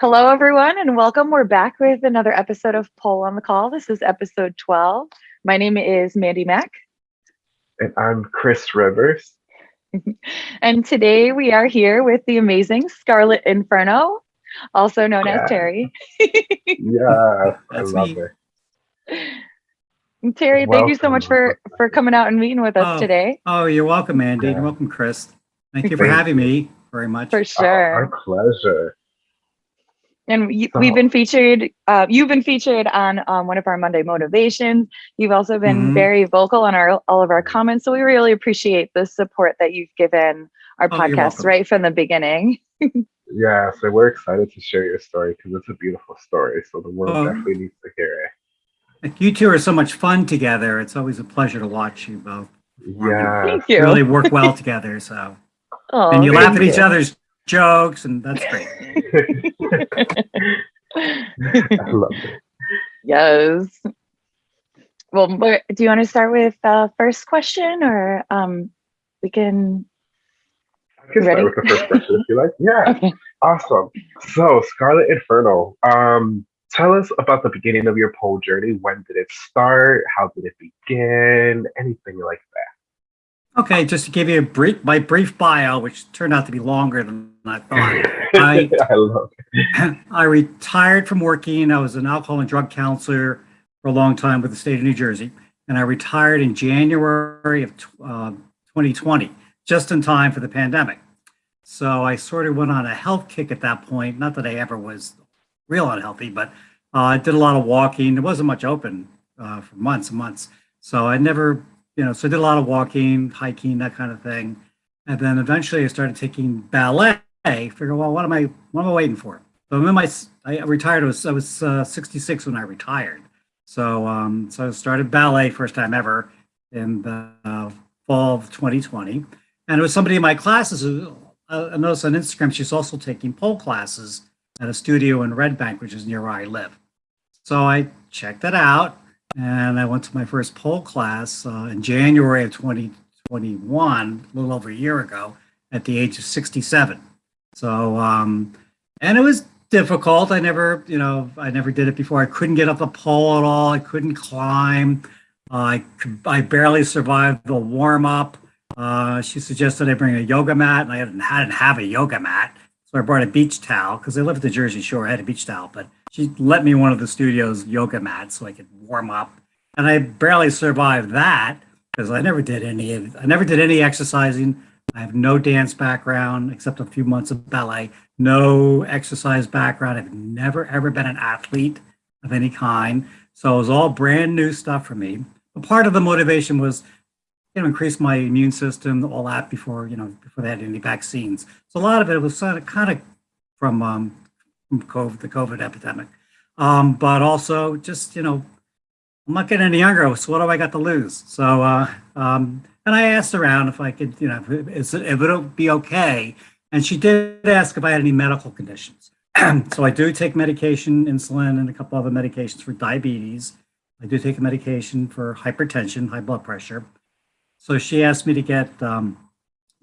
Hello, everyone, and welcome. We're back with another episode of Poll on the Call. This is episode 12. My name is Mandy Mack. And I'm Chris Rivers. and today we are here with the amazing Scarlet Inferno, also known yeah. as Terry. yeah, I love me. it. Terry, welcome. thank you so much for for coming out and meeting with us oh, today. Oh, you're welcome, Andy. Yeah. You're welcome, Chris. Thank you for having me very much. For sure. Our, our pleasure. And you, so, we've been featured, uh, you've been featured on um, one of our Monday motivations. You've also been mm -hmm. very vocal on our all of our comments. So we really appreciate the support that you've given our oh, podcast right from the beginning. yeah, so we're excited to share your story because it's a beautiful story. So the world oh. definitely needs to hear it. You two are so much fun together. It's always a pleasure to watch you both. Yeah, thank you. Really work well together. So Oh, and you laugh at each other's jokes, and that's great. I love it. Yes. Well, do you want to start with the first question, or um, we can? I can ready? start with the first question if you like. Yeah. Okay. Awesome. So, Scarlet Inferno. Um, tell us about the beginning of your pole journey. When did it start? How did it begin? Anything like that. Okay, just to give you a brief, my brief bio, which turned out to be longer than I thought. I, I love. I retired from working. I was an alcohol and drug counselor for a long time with the state of New Jersey, and I retired in January of uh, 2020, just in time for the pandemic. So I sort of went on a health kick at that point. Not that I ever was real unhealthy, but uh, I did a lot of walking. There wasn't much open uh, for months and months. So I never you know, so I did a lot of walking, hiking, that kind of thing. And then eventually I started taking ballet. Figure, well, what am I, what am I waiting for? So in my, I retired, I was, I was uh, 66 when I retired. So, um, so I started ballet first time ever in the uh, fall of 2020. And it was somebody in my classes, uh, I noticed on Instagram, she's also taking pole classes at a studio in Red Bank, which is near where I live. So I checked it out and I went to my first pole class uh, in January of 2021, a little over a year ago, at the age of 67. So, um, and it was difficult. I never, you know, I never did it before. I couldn't get up a pole at all. I couldn't climb. Uh, I I barely survived the warm up. Uh, she suggested I bring a yoga mat, and I didn't, I didn't have a yoga mat. So I brought a beach towel because I live at the Jersey Shore. I had a beach towel, but she let me one of the studio's yoga mats so I could warm up. And I barely survived that because I never did any I never did any exercising. I have no dance background except a few months of ballet, no exercise background. I've never ever been an athlete of any kind. So it was all brand new stuff for me. But part of the motivation was you know, increase my immune system, all that before, you know, before they had any vaccines. So a lot of it was sort of kind of from um, COVID, the COVID epidemic. Um, but also just, you know, I'm not getting any younger, so what do I got to lose? So, uh, um, and I asked around if I could, you know, if, if it would be okay. And she did ask if I had any medical conditions. so I do take medication, insulin, and a couple other medications for diabetes. I do take a medication for hypertension, high blood pressure. So she asked me to get, um,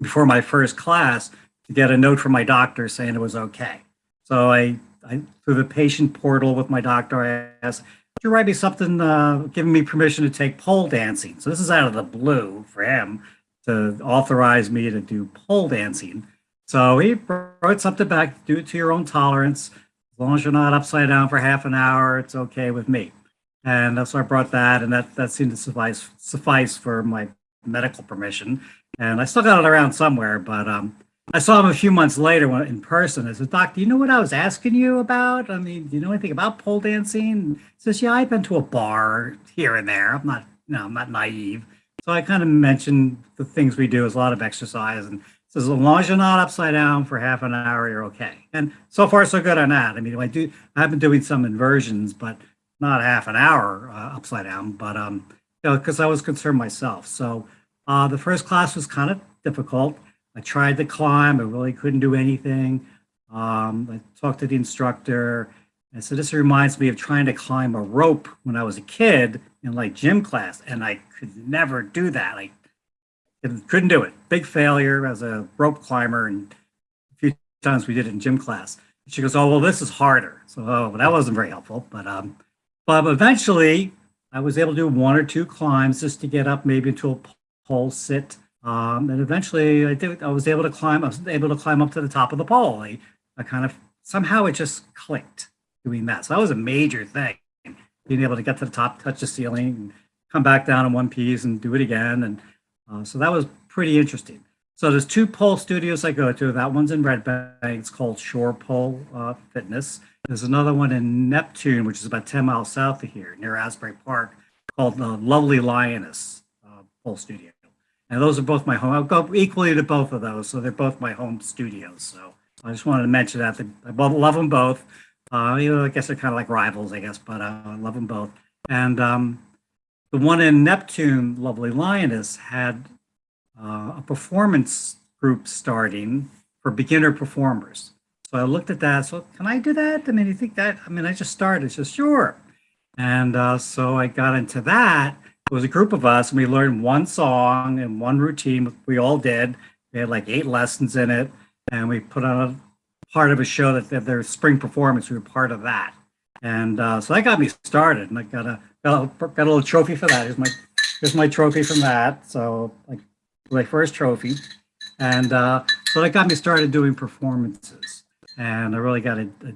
before my first class, to get a note from my doctor saying it was okay. So I, I through the patient portal with my doctor, I asked, "Could you write me something uh, giving me permission to take pole dancing?" So this is out of the blue for him to authorize me to do pole dancing. So he wrote something back, do it to your own tolerance. As long as you're not upside down for half an hour, it's okay with me. And that's so I brought that, and that, that seemed to suffice suffice for my medical permission. And I still got it around somewhere, but um, I saw him a few months later when, in person. I said, Doc, do you know what I was asking you about? I mean, do you know anything about pole dancing? He says, Yeah, I've been to a bar here and there. I'm not, no, I'm not naive. So I kind of mentioned the things we do is a lot of exercise and says, as long as you're not upside down for half an hour, you're okay. And so far, so good on that. I mean, I do, I've been doing some inversions, but not half an hour uh, upside down, but, um, you know, because I was concerned myself. So uh, the first class was kind of difficult. I tried to climb, I really couldn't do anything. Um, I talked to the instructor. And so this reminds me of trying to climb a rope when I was a kid in like gym class, and I could never do that. I couldn't do it. Big failure as a rope climber, and a few times we did it in gym class. She goes, oh, well, this is harder. So oh, that wasn't very helpful. But, um, but eventually I was able to do one or two climbs just to get up maybe into a pole sit. Um, and eventually I did, I was able to climb, I was able to climb up to the top of the pole. I, I kind of, somehow it just clicked doing that. So that was a major thing, being able to get to the top, touch the ceiling, and come back down in one piece and do it again. And uh, so that was pretty interesting. So there's two pole studios I go to. That one's in Red Bank. It's called Shore Pole uh, Fitness. There's another one in Neptune, which is about 10 miles south of here, near Asbury Park, called the Lovely Lioness uh, Pole Studio. And those are both my home. I'll go equally to both of those. So they're both my home studios. So I just wanted to mention that. I love them both. Uh, you know, I guess they're kind of like rivals, I guess, but uh, I love them both. And um, the one in Neptune, Lovely Lioness, had uh, a performance group starting for beginner performers. So I looked at that. So can I do that? I mean, you think that? I mean, I just started. She says, sure. And uh, so I got into that. It was a group of us, and we learned one song and one routine. We all did. We had like eight lessons in it, and we put on a part of a show that, that their spring performance. We were part of that, and uh, so that got me started. And I got a got a, little trophy for that. Here's my here's my trophy from that. So like my first trophy, and uh, so that got me started doing performances. And I really got a, a I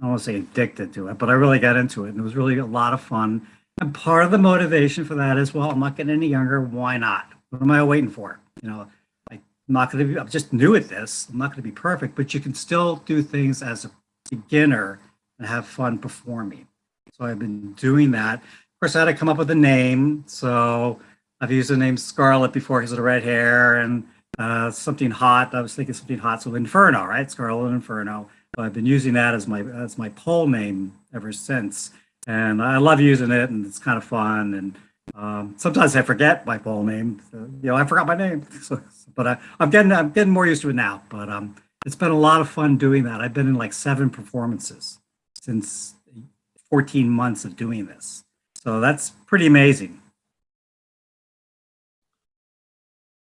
don't want to say addicted to it, but I really got into it, and it was really a lot of fun. And part of the motivation for that is, well, I'm not getting any younger. Why not? What am I waiting for? You know, I'm not going to be, I'm just new at this. I'm not going to be perfect, but you can still do things as a beginner and have fun performing. So I've been doing that. Of course, I had to come up with a name. So I've used the name Scarlet before because of the red hair and uh, something hot. I was thinking something hot. So Inferno, right? Scarlet Inferno. I've been using that as my as my pole name ever since and I love using it, and it's kind of fun. And um, sometimes I forget my full name. So, you know, I forgot my name, so, but I, am getting I'm getting more used to it now. But um, it's been a lot of fun doing that. I've been in like seven performances since 14 months of doing this, so that's pretty amazing.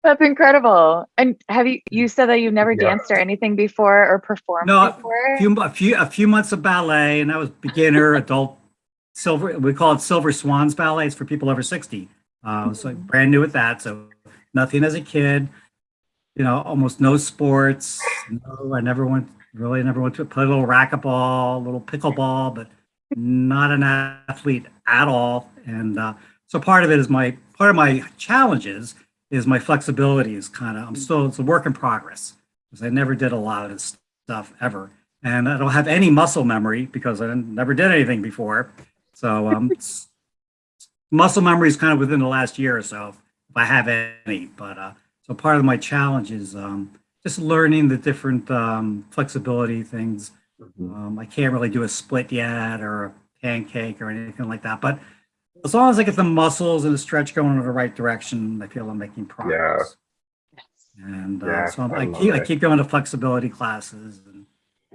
That's incredible. And have you you said that you've never yeah. danced or anything before or performed no, before? A few, a few a few months of ballet, and I was beginner, adult silver, we call it Silver Swans Ballet. It's for people over 60. Uh, so brand new with that. So nothing as a kid, you know, almost no sports. No, I never went, really never went to play a little racquetball, a little pickleball, but not an athlete at all. And uh, so part of it is my, part of my challenges is my flexibility is kind of, I'm still, it's a work in progress because I never did a lot of this stuff ever. And I don't have any muscle memory because I never did anything before. So um, muscle memory is kind of within the last year or so, if I have any. But uh, so part of my challenge is um, just learning the different um, flexibility things. Mm-hmm. Um, I can't really do a split yet or a pancake or anything like that. But as long as I get the muscles and the stretch going in the right direction, I feel I'm making progress. Yeah. And uh, yeah, so I, I keep it. I keep going to flexibility classes and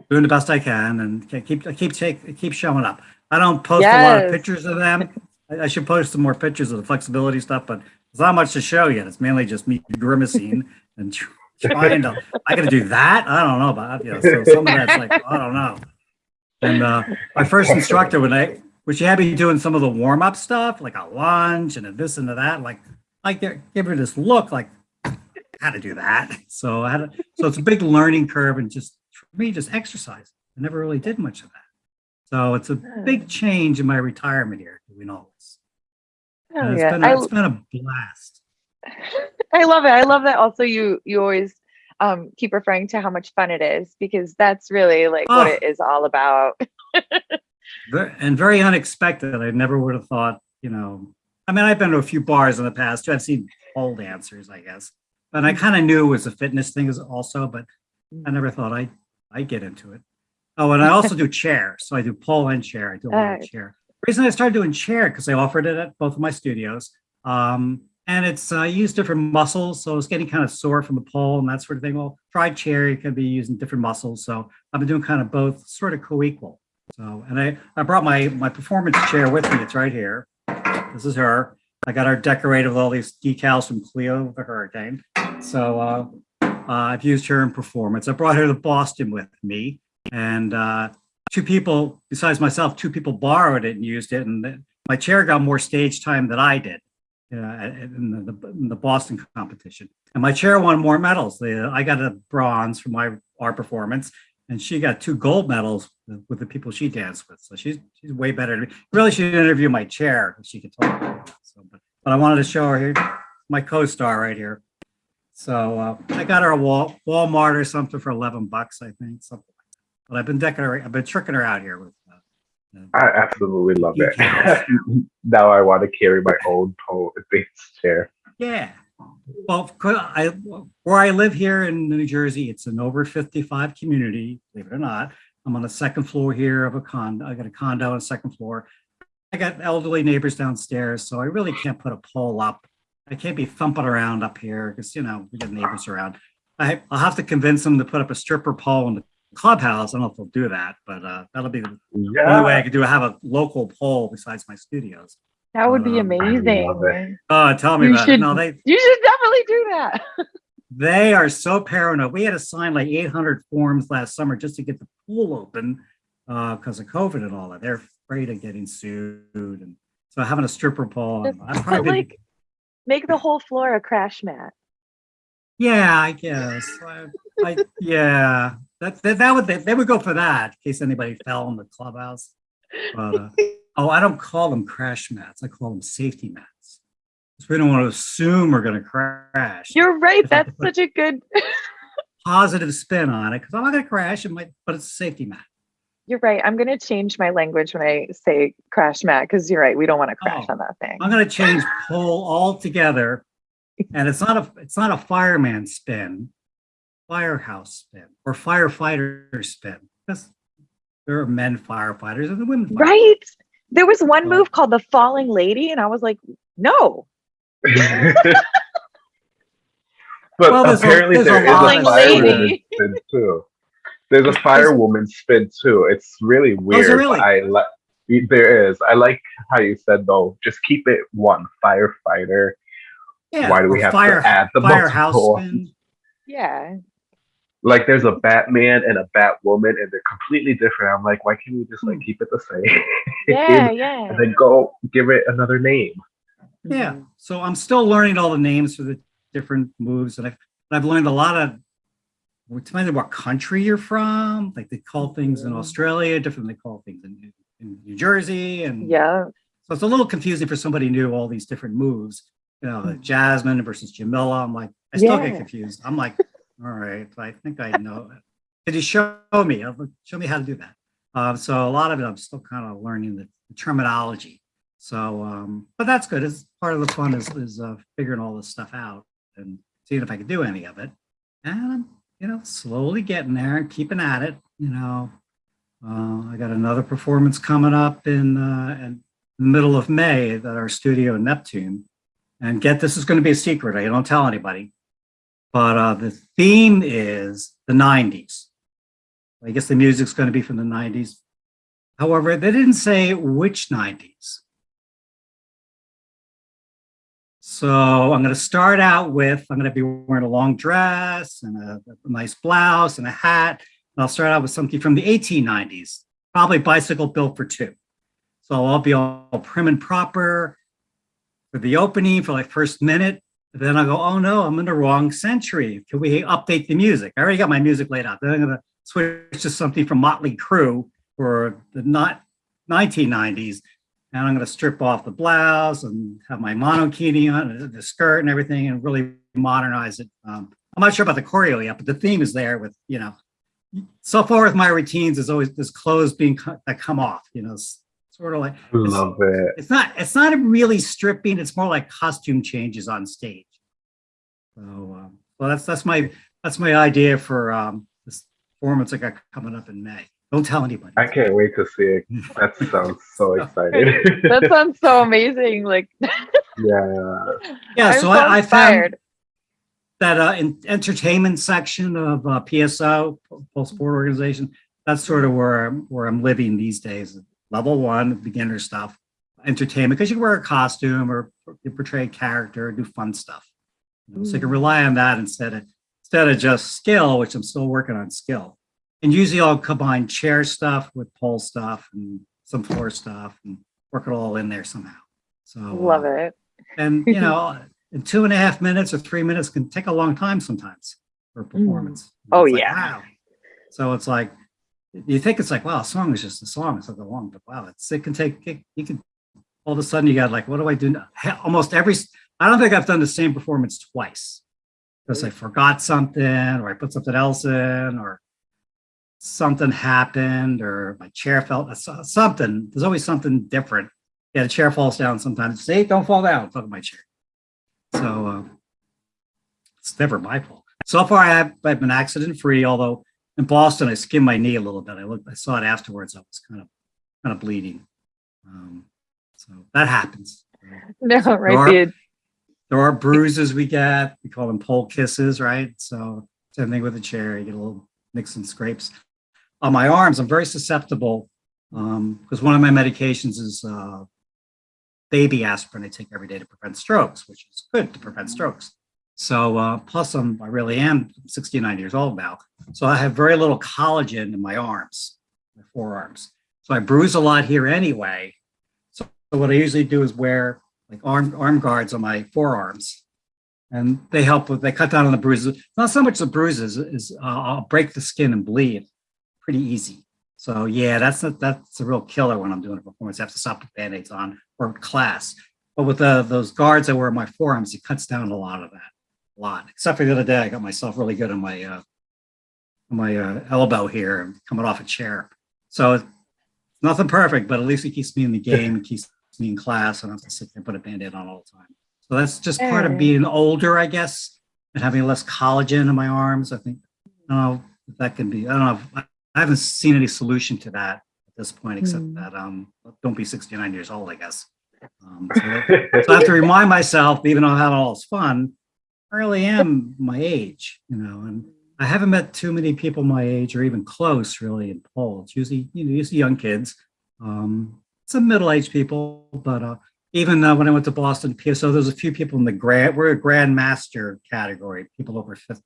doing the best I can, and keep I keep take keep showing up. I don't post yes. a lot of pictures of them. I, I should post some more pictures of the flexibility stuff, but there's not much to show yet. It's mainly just me grimacing and trying to. I got to do that. I don't know about you know. So some of that's like I don't know. And uh, my first instructor, when I, when she had me doing some of the warm up stuff, like a lunge and a this and a that, like like give her this look like how to do that. So I had, to, so it's a big learning curve and just for me, just exercise. I never really did much of that. So it's a big change in my retirement here doing all this. Oh, it's, yeah. been, it's been a blast. I love it. I love that also you you always um, keep referring to how much fun it is because that's really like oh. what it is all about. and very unexpected. I never would have thought, you know, I mean, I've been to a few bars in the past too. I've seen pole dancers, I guess. And I mm. kind of knew it was a fitness thing as also, but I never thought I I'd get into it. Oh, and I also do chair. So I do pole and chair. I do a lot of chair. The reason I started doing chair because I offered it at both of my studios. Um, and it's uh, used different muscles. So it's getting kind of sore from the pole and that sort of thing. Well, try chair, you can be using different muscles. So I've been doing kind of both sort of co-equal. So, and I, I brought my, my performance chair with me. It's right here. This is her. I got her decorated with all these decals from Cleo the Hurricane. So uh, uh, I've used her in performance. I brought her to Boston with me And uh, two people, besides myself, two people borrowed it and used it. And my chair got more stage time than I did uh, in, the, in the Boston competition. And my chair won more medals. The, I got a bronze for my art performance and she got two gold medals with the people she danced with. So she's she's way better. Really she should interview my chair if she could talk. So, but, but I wanted to show her here, my co-star right here. So uh, I got her a Wal Walmart or something for 11 bucks, I think, something. But I've been decking her, I've been tricking her out here with. Uh, I absolutely love it. now I want to carry my own pole based chair. Yeah. Well, I, where I live here in New Jersey, it's an over 55 community, believe it or not. I'm on the second floor here of a condo. I got a condo on the second floor. I got elderly neighbors downstairs, so I really can't put a pole up. I can't be thumping around up here because, you know, we got neighbors around. I, will have to convince them to put up a stripper pole in the clubhouse. I don't know if we'll do that, but uh, that'll be the yeah. only way I could do. I have a local pole besides my studios. That would be um, amazing. Oh, tell me you about should, it. No, they, you should definitely do that. they are so paranoid. We had to sign like 800 forms last summer just to get the pool open because uh, of COVID and all that. They're afraid of getting sued. And so having a stripper pole, I've probably like make the whole floor a crash mat. Yeah, I guess. I, I, yeah, that, that, that would they, they would go for that in case anybody fell in the clubhouse. But, uh, Oh, I don't call them crash mats. I call them safety mats. Because we don't want to assume we're going to crash. You're right. That's such a good positive spin on it because I'm not going to crash. It might, but it's a safety mat. You're right. I'm going to change my language when I say crash mat because you're right. We don't want to crash oh, on that thing. I'm going to change pole altogether, and it's not a it's not a fireman spin, firehouse spin, or firefighter spin. Because there are men firefighters and the women. Firefighters. Right. There was one move called the falling lady, and I was like, no. but well, apparently a, there is a firewoman spin too. There's a firewoman spin too. It's really oh, weird. really? I like there is. I like how you said though. Just keep it one firefighter. Yeah, Why do we have fire, to add the firehouse spin? Yeah like there's a Batman and a Batwoman and they're completely different. I'm like, why can't we just like hmm. keep it the same? Yeah, yeah. And then go give it another name. Yeah. Mm-hmm. So I'm still learning all the names for the different moves, and I've I've learned a lot of. Depending on what country you're from, like they call things in mm-hmm. Australia different than they call things in, in New Jersey, and yeah. So it's a little confusing for somebody new. All these different moves, you know, like mm-hmm. Jasmine versus Jamila. I'm like, I still yeah. get confused. I'm like, all right, I think I know. Could you show me? Show me how to do that. Uh, so a lot of it, I'm still kind of learning the, the terminology. So, um, but that's good. It's part of the fun is, is uh, figuring all this stuff out and seeing if I can do any of it. And I'm, you know, slowly getting there and keeping at it. You know, uh, I got another performance coming up in, uh, in the middle of May at our studio in Neptune. And get this is going to be a secret. I don't tell anybody but uh, the theme is the 90s. I guess the music's going to be from the 90s. However, they didn't say which 90s. So I'm going to start out with, I'm going to be wearing a long dress and a, a nice blouse and a hat. And I'll start out with something from the 1890s, probably bicycle built for two. So I'll be all prim and proper for the opening for like first minute. Then I go, oh no, I'm in the wrong century. Can we update the music? I already got my music laid out. Then I'm gonna switch to something from Motley Crue for the not 1990s. And I'm gonna strip off the blouse and have my monokini on, the skirt and everything and really modernize it. Um, I'm not sure about the choreo yet, but the theme is there with, you know, so far with my routines is always this clothes being that come off, you know, sort of like love it. It's not it's not really stripping. It's more like costume changes on stage. So, um, well, that's that's my that's my idea for um, this performance I got coming up in May. Don't tell anybody. I can't wait to see it. That sounds so exciting. that sounds so amazing. Like yeah, yeah. so, so I, I found that uh, in entertainment section of uh, PSO, Pole Sport Organization. That's sort of where I'm where I'm living these days level one, beginner stuff, entertainment, because you can wear a costume or you portray a character, do fun stuff. You know, mm. So you can mm. rely on that instead of instead of just skill, which I'm still working on skill. And usually I'll combine chair stuff with pole stuff and some floor stuff and work it all in there somehow. So Love uh, it. And you know, in two and a half minutes or three minutes can take a long time sometimes for a performance. Oh, It's like, yeah. wow. So it's like you think it's like, wow, a song is just a song. It's a long, but wow, it's it can take it, you can all of a sudden you got like, what do I do now? Almost every I don't think I've done the same performance twice because I forgot something or I put something else in or something happened or my chair fell so- something. There's always something different. Yeah, the chair falls down sometimes. See, don't fall down. Fuck my chair. So uh, it's never my fault. So far, I have, I've been accident free. Although in Boston, I skinned my knee a little bit. I looked, I saw it afterwards. I was kind of, kind of bleeding. Um, so that happens. No, There right. are- the- There are bruises we get. We call them pole kisses, right? So same thing with the chair. You get a little nicks and scrapes. On my arms, I'm very susceptible because one of my medications is uh, baby aspirin I take every day to prevent strokes, which is good to prevent strokes. So uh, plus I'm, I really am 69 years old now. So I have very little collagen in my arms, my forearms. So I bruise a lot here anyway. So, what I usually do is wear like arm, arm guards on my forearms. And they help with, they cut down on the bruises. Not so much the bruises, is uh, I'll break the skin and bleed pretty easy. So yeah, that's a, that's a real killer when I'm doing a performance. I have to stop with band-aids on or class. But with the, those guards I wear on my forearms, it cuts down a lot of that, lot. Except for the other day, I got myself really good on my uh, on my uh, elbow here, coming off a chair. So it's nothing perfect, but at least it keeps me in the game, it keeps me in class, and I don't have to sit there and put a band-aid on all the time. So that's just part of being older, I guess, and having less collagen in my arms. I think I don't know if that can be. I don't know. If, I haven't seen any solution to that at this point, except Hmm. that um, don't be 69 years old, I guess. Um, so, so I have to remind myself, even though I have all this fun, I really am my age, you know, and I haven't met too many people my age or even close really in. It's usually, you know, usually young kids, um, some middle-aged people, but uh, even uh, when I went to Boston PSO, there's a few people in the grand, we're a grandmaster category, people over 50.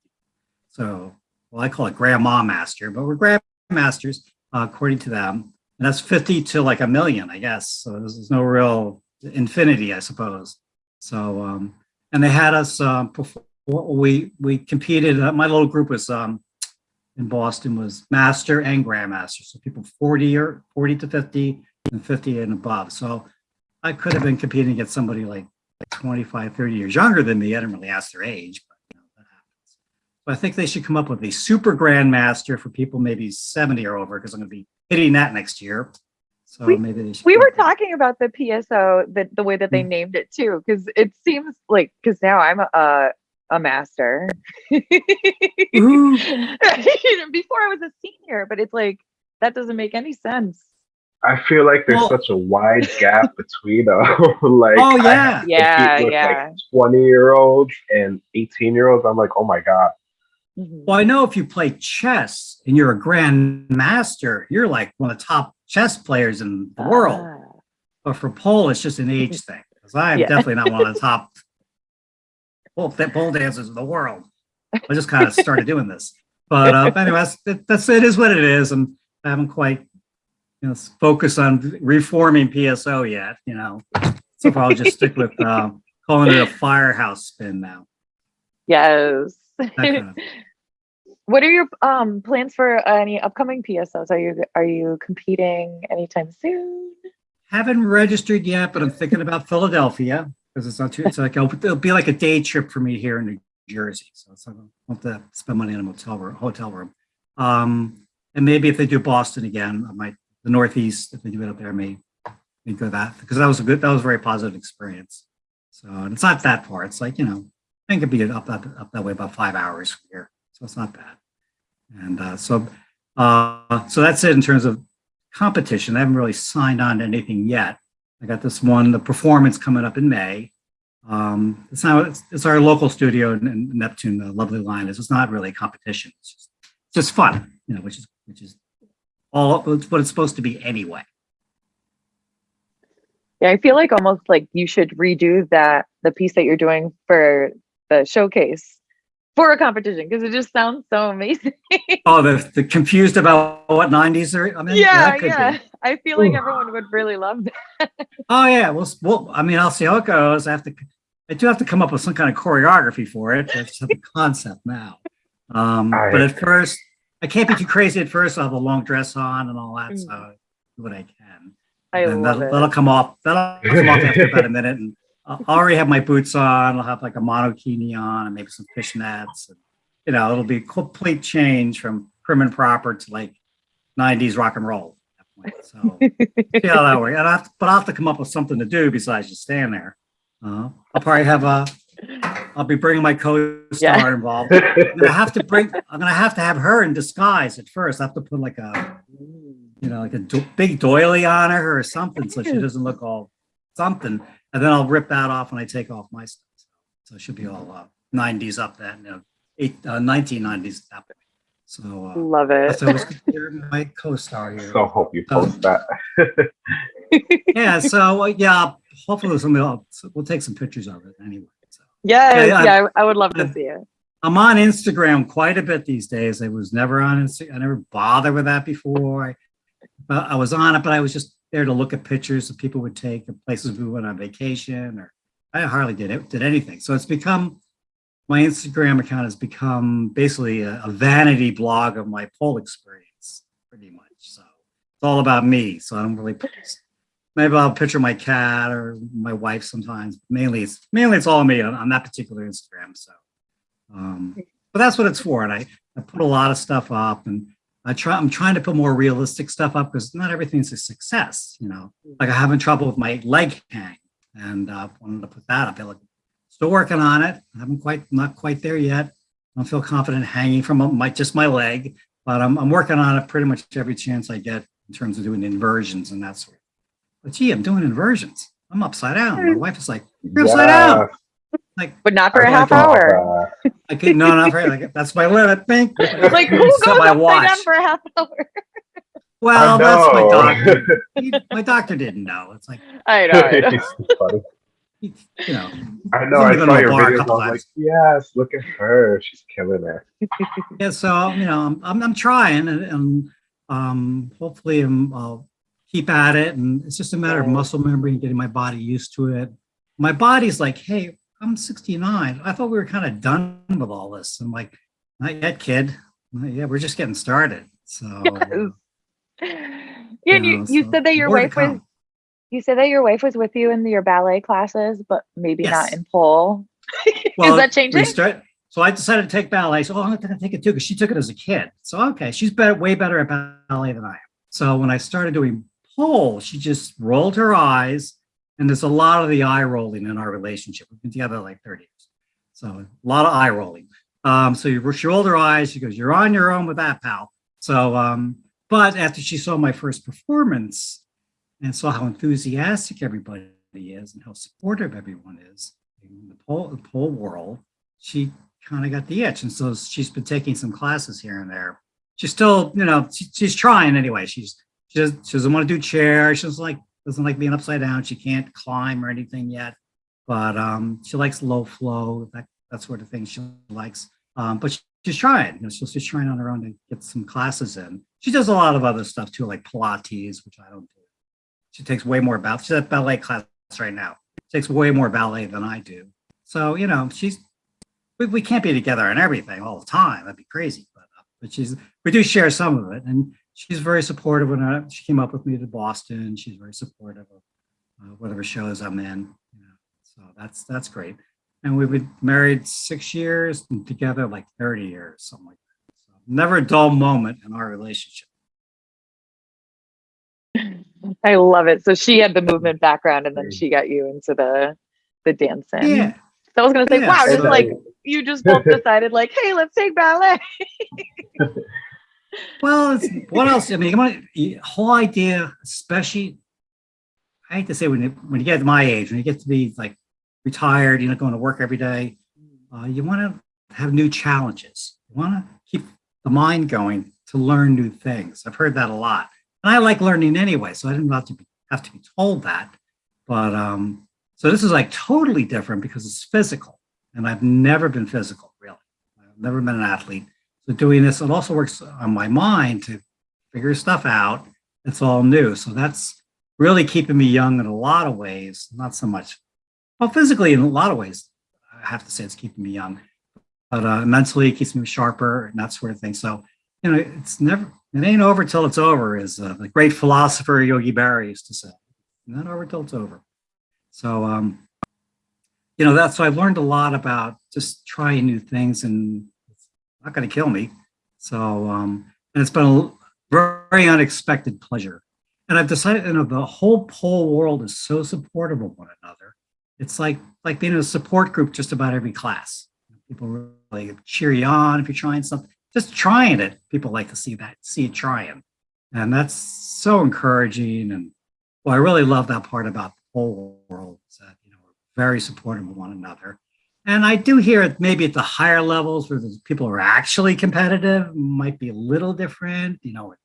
So, well, I call it grandma master, but we're grandmasters uh, according to them. And that's 50 to like a million, I guess. So there's, there's no real infinity, I suppose. So, um, and they had us um, perform, we, we competed, uh, my little group was um, in Boston was master and grandmaster. So people 40 or 40 to 50 and 50 and above. So I could have been competing against somebody like 25, 30 years younger than me. I didn't really ask their age, but you know, that happens. But I think they should come up with a super grandmaster for people maybe 70 or over, because I'm going to be hitting that next year. So We- maybe they should. we were talking about the PSO, the, the way that they Mm. named it too, because it seems like, because now I'm a, a, a master. Before I was a senior, but it's like, that doesn't make any sense. I feel like there's Well- such a wide gap between uh, like Oh, I yeah. Yeah, compete with, yeah. like 20 year olds and 18 year olds. I'm like, oh my god. Mhm. Well, I know if you play chess and you're a grandmaster, you're like one of the top chess players in the world. Ah. But for pole, it's just an age thing. Because I'm Yeah. definitely not one of the top pole, pole dancers in the world. I just kind of started doing this. But uh, anyway, that's, it- that's it is what it is. And I haven't quite you know, focused on reforming PSO yet, you know. So far, I'll just stick with uh, calling it a firehouse spin now. Yes. Kind of- what are your um plans for any upcoming PSOs? Are you are you competing anytime soon? Haven't registered yet, but I'm thinking about Philadelphia because it's not too. It's like it'll be like a day trip for me here in New Jersey, so I won't have to spend money in a motel room. Hotel room, um, and maybe if they do Boston again, I might the Northeast. If they do it up there, may, may go that because that was a good. That was a very positive experience. So and it's not that far. It's like you know, I think it'd be up that up that way about five hours from here, so it's not bad. And uh, so, uh, so that's it in terms of competition. I haven't really signed on to anything yet. I got this one, the performance coming up in May. Um, it's not, it's, it's our local studio in, in Neptune, the Lovely Lioness, it's not really a competition. It's just, it's just fun, you know, which is, which is all it's what it's supposed to be anyway. Yeah, I feel like almost like you should redo that the piece that you're doing for the showcase for a competition because it just sounds so amazing. oh, the, the confused about what 90s are. I mean, yeah, yeah. Be. I feel like Ooh. everyone would really love that. oh yeah, well, well, I mean, I'll see how it goes. I have to, I do have to come up with some kind of choreography for it. I just have a concept now. Um, but at first, I can't be too crazy at first. I'll have a long dress on and all that, mm. so I do what I can. I and love that'll, it. that'll come off. That'll come off after about a minute, and I'll already have my boots on. I'll have like a monokini on and maybe some fishnets. And, you know, it'll be a complete change from prim and proper to like 90s rock and roll. So see how that works. I but I'll have to come up with something to do besides just stand there. Uh, I'll probably have a. I'll be bringing my co-star yeah. involved. I'm gonna have to bring. I'm gonna have to have her in disguise at first. I have to put like a, you know, like a do big doily on her or something, so she doesn't look all something. And then I'll rip that off when I take off my stuff. So it should be all uh, 90s up that, you know, eight, uh, 1990s that way. So uh, love it. So I was my co-star here. So hope you post that. yeah. So uh, yeah, hopefully somebody will, we'll take some pictures of it anyway. So. Yeah, yeah, yeah I, I, would love to see it. I'm on Instagram quite a bit these days. I was never on Instagram. I never bothered with that before. I, I was on it, but I was just there to look at pictures that people would take of places we went on vacation, or I hardly did it, did anything. So it's become my Instagram account has become basically a, a, vanity blog of my pole experience, pretty much. So it's all about me. So I don't really maybe I'll picture my cat or my wife sometimes. Mainly it's mainly it's all me on, on that particular Instagram. So um, but that's what it's for. And I, I put a lot of stuff up and I try I'm trying to put more realistic stuff up because not everything's a success, you know. Like I'm having trouble with my leg hang and uh wanted to put that up. Like Still working on it. I haven't quite, not quite there yet. I don't feel confident hanging from my, just my leg, but I'm, I'm working on it pretty much every chance I get in terms of doing inversions and that sort. But gee, I'm doing inversions. I'm upside down. My wife is like, you're upside yeah. down. Like, but not for a half hour. I could no, not for like that's my limit. Think like who goes my watch. for a half hour? Well, that's my doctor. He, my doctor didn't know. It's like I know. I know you know. I know. I saw your videos. I was like, yes, look at her. She's killing it. yeah. So you know, I'm I'm, I'm trying, and, and um, hopefully, I'm, I'll keep at it. And it's just a matter of muscle memory and getting my body used to it. My body's like, hey, I'm 69. I thought we were kind of done with all this. I'm like, not yet, kid. Not yet. We're just getting started. So. Yes. Yeah, you, know, you, so said that your wife was you said that your wife was with you in your ballet classes, but maybe yes. not in pole. Well, Is that changing? Start, so I decided to take ballet. So oh, I'm going to take it too because she took it as a kid. So okay, she's better, way better at ballet than I am. So when I started doing pole, she just rolled her eyes, and there's a lot of the eye rolling in our relationship. We've been together like 30 years, so a lot of eye rolling. Um, so she rolled her eyes. She goes, "You're on your own with that, pal." So, um, but after she saw my first performance, and saw how enthusiastic everybody is and how supportive everyone is in the pole, the world, she kind of got the itch. And so she's been taking some classes here and there. She's still, you know, she, she's trying anyway. She's she, does, she doesn't want to do chair. She doesn't like doesn't like being upside down. She can't climb or anything yet, but um, she likes low flow, that that sort of thing. She likes, um, but she, she's trying. You know, she's just trying on her own to get some classes in. She does a lot of other stuff too, like Pilates, which I don't do. She takes way more ballet. She's at ballet class right now. She takes way more ballet than I do. So, you know, she's, we, we can't be together on everything all the time. That'd be crazy. But, uh, but she's, we do share some of it. And she's very supportive when I, she came up with me to Boston. She's very supportive of uh, whatever shows I'm in. You know, so that's, that's great. And we've been married six years and together like 30 years, something like that. So never a dull moment in our relationship. I love it. So she had the movement background and then she got you into the the dancing. Yeah. So I was gonna say, yeah, wow, just like you just both decided like, hey, let's take ballet. well, what else? I mean, the whole idea, especially I hate to say when you when you get to my age, when you get to be like retired, you're not going to work every day, uh, you want to have new challenges. You want to keep the mind going to learn new things. I've heard that a lot. And I like learning anyway, so I didn't have to be, have to be told that. But um, so this is like totally different because it's physical, and I've never been physical really. I've never been an athlete. So doing this, it also works on my mind to figure stuff out. It's all new. So that's really keeping me young in a lot of ways, not so much, well, physically in a lot of ways, I have to say it's keeping me young, but uh, mentally it keeps me sharper and that sort of thing. So, you know, it's never, it ain't over till it's over, as uh, the great philosopher Yogi Berra used to say. Not over till it's over. So, um, you know, that's so I've learned a lot about just trying new things and not going to kill me. So, um, and it's been a very unexpected pleasure. And I've decided, you know, the whole pole world is so supportive of one another. It's like like being in a support group just about every class. People really cheer you on if you're trying something. Just trying it, people like to see that, see it trying. And that's so encouraging. And well, I really love that part about the whole world is that, you know, we're very supportive of one another. And I do hear it maybe at the higher levels where the people are actually competitive might be a little different, you know,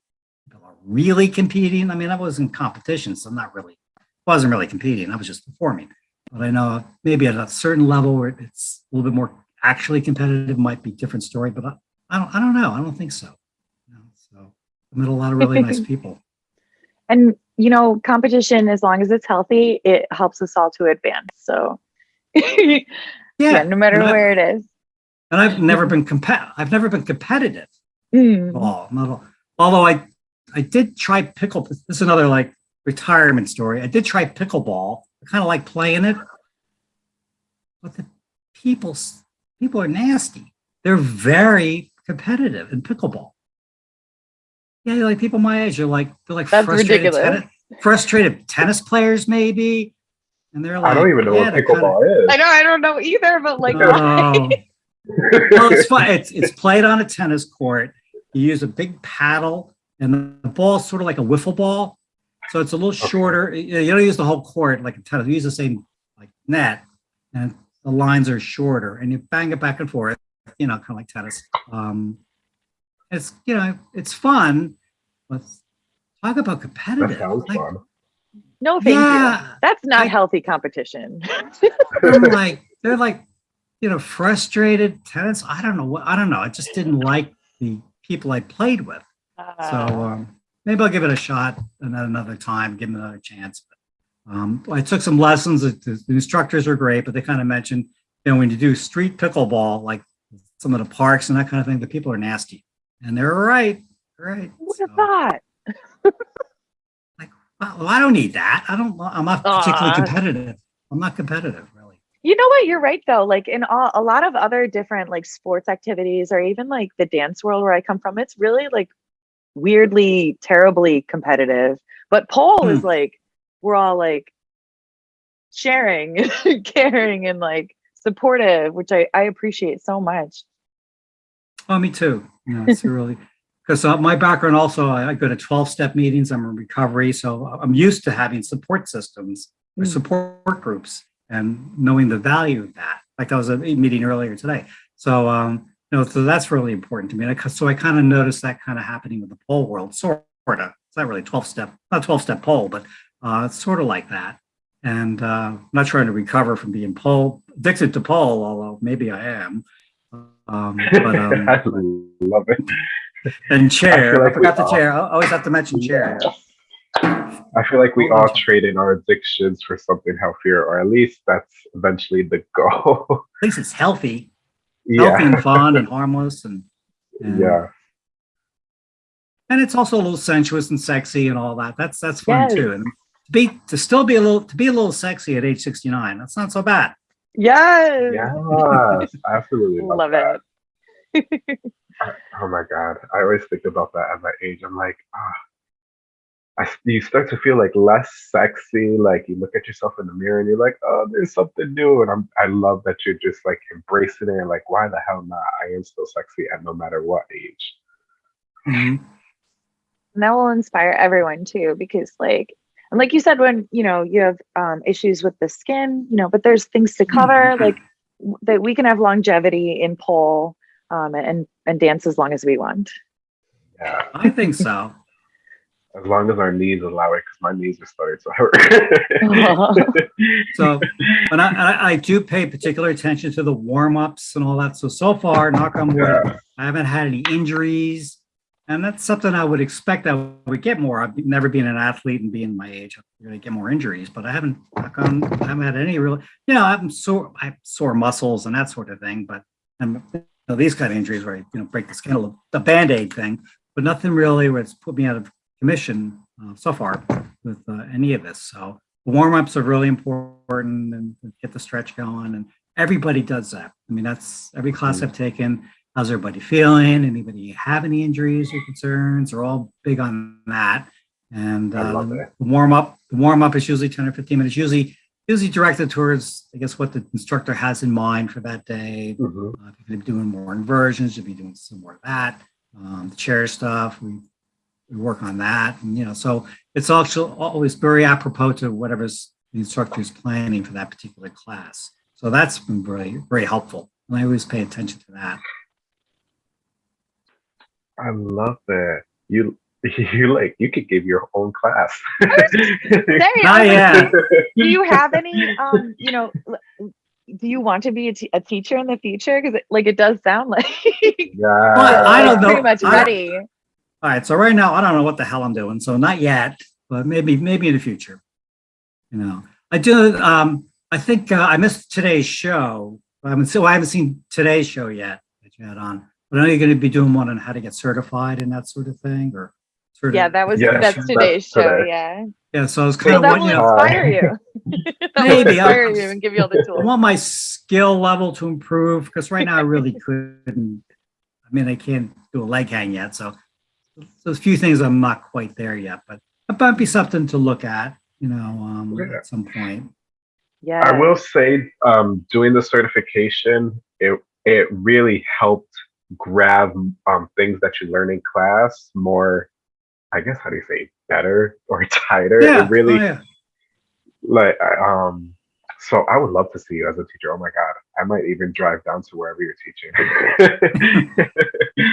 people are really competing. I mean, I was in competition, so I'm not really, wasn't really competing. I was just performing. But I know maybe at a certain level where it's a little bit more actually competitive might be different story, but I, I don't, I don't know. I don't think so. You know, so I met a lot of really nice people. And, you know, competition, as long as it's healthy, it helps us all to advance. So yeah, yeah, no matter where I, it is. And I've never been compet I've never been competitive Mm. all. Not all. Although I, I did try pickle. This is another like retirement story. I did try pickleball. I kind of like playing it, but the people, people are nasty. They're very competitive in pickleball. Yeah, like people my age are like they're like That's frustrated ridiculous. tennis, frustrated tennis players maybe, and they're like I don't even know what they're kinda- pickleball is. I know, I don't know either, but like, Oh. well, it's fun. It's it's played on a tennis court. You use a big paddle, and the ball's sort of like a wiffle ball, so it's a little shorter. You you don't use the whole court like a tennis. You use the same like net, and the lines are shorter, and you bang it back and forth. You know, kind of like tennis. Um, it's you know it's fun, but talk about competitive. That sounds like, fun. No, thank you. yeah, That's not I- healthy competition. I'm like they're like you know frustrated tenants. I don't know what i don't know. I just didn't like the people i played with. So Uh, um, maybe i'll give it a shot and another time give them another chance. But um, i took some lessons. The, the instructors were great but they kind of mentioned you know when you do street pickleball like some of the parks and that kind of thing the people are nasty. And they're right right have So, thought? Uh, well, i don't need that i don't i'm not particularly Aw. competitive i'm not competitive really You know what? You're right though. Like in all, a lot of other different like sports activities, or even like the dance world where I come from, it's really like weirdly, terribly competitive. But pole is hmm. like we're all like sharing, caring, and like supportive, which I I appreciate so much. Oh, me too. Yeah, it's really because uh, my background also, I, I go to 12 step meetings. I'm in recovery. So I'm used to having support systems or Mm. support groups and knowing the value of that. Like that was a meeting earlier today. So, um, you know, so that's really important to me. I, so I kind of noticed that kind of happening with the pole world, sort of. It's not really 12 step, not 12 step pole, but uh, it's sort of like that. And uh, I'm not trying to recover from being pole addicted to pole, although maybe I am. Um, but um, I love it. And chair. I, like we forgot the all- chair. I always have to mention chair. I feel like we all trade in our addictions for something healthier, or at least that's eventually the goal. At least it's healthy, healthy yeah, and fun and harmless, and, and yeah. and it's also a little sensuous and sexy and all that. That's that's fun Yes. too. And to be to still be a little to be a little sexy at age sixty nine. That's not so bad. Yes, Yes, I absolutely love, love it. Oh my god, I always think about that at that age. I'm like, ah, I, you start to feel like less sexy. Like you look at yourself in the mirror and you're like, oh, there's something new. And I'm, I love that you're just like embracing it and like, why the hell not? I am still sexy at no matter what age. Mhm. And that will inspire everyone too, because like, and like you said, when you know you have um, issues with the skin, you know, but there's things to cover, like that we can have longevity in pole um, and and dance as long as we want. Yeah, I think so. as long as our knees allow it, because my knees are starting to hurt. so, but I, I, I, do pay particular attention to the warm ups and all that. So, so far, knock on wood, yeah. I haven't had any injuries. And that's something I would expect I would get more. I've never been an athlete and being my age, I'm going to get more injuries, but I haven't, knock on, I haven't had any real, you know, I'm sore, I have sore muscles and that sort of thing, but I'm, you know, these kind of injuries where I, you know, break the skin, a little, the band-aid thing, but nothing really where it's put me out of commission uh, so far with uh, any of this. So warm-ups are really important and get the stretch going. And everybody does that. I mean, that's every class mm-hmm. I've taken. How's everybody feeling? Anybody have any injuries or concerns? They're all big on that. And uh, the warm up, the warm up is usually 10 or 15 minutes, usually usually directed towards, I guess, what the instructor has in mind for that day. Mm-hmm. Uh, if you're going to be doing more inversions, you'll be doing some more of that. Um, the chair stuff, we we work on that. And, you know, so it's also always very apropos to whatever's the instructor is planning for that particular class. So that's been very, very helpful. And I always pay attention to that. I love that. You you like you could give your own class. Not yet. Do you have any um, you know, do you want to be a, a teacher in the future? Because like it does sound like yeah. Well, I don't know. Pretty much ready. I, all right, so right now I don't know what the hell I'm doing, so not yet, but maybe maybe in the future. You know, I do. Um, I think uh, I missed today's show. I haven't, so I haven't seen today's show yet that you had on. But I know you're going to be doing one on how to get certified and that sort of thing, or sort yeah, that was yes, that's today's that's show. Today. Yeah. Yeah, so I was kind so of that will inspire you. maybe inspire I'll, you and give you all the tools. I want my skill level to improve because right now I really couldn't. I mean, I can't do a leg hang yet, so there's a few things I'm not quite there yet, but it might be something to look at, you know, um, yeah. at some point. Yeah. I will say, um, doing the certification, it it really helped grab um, things that you learn in class more. I guess how do you say better or tighter? Yeah. It really oh, yeah. like um so I would love to see you as a teacher. Oh my God. I might even drive down to wherever you're teaching.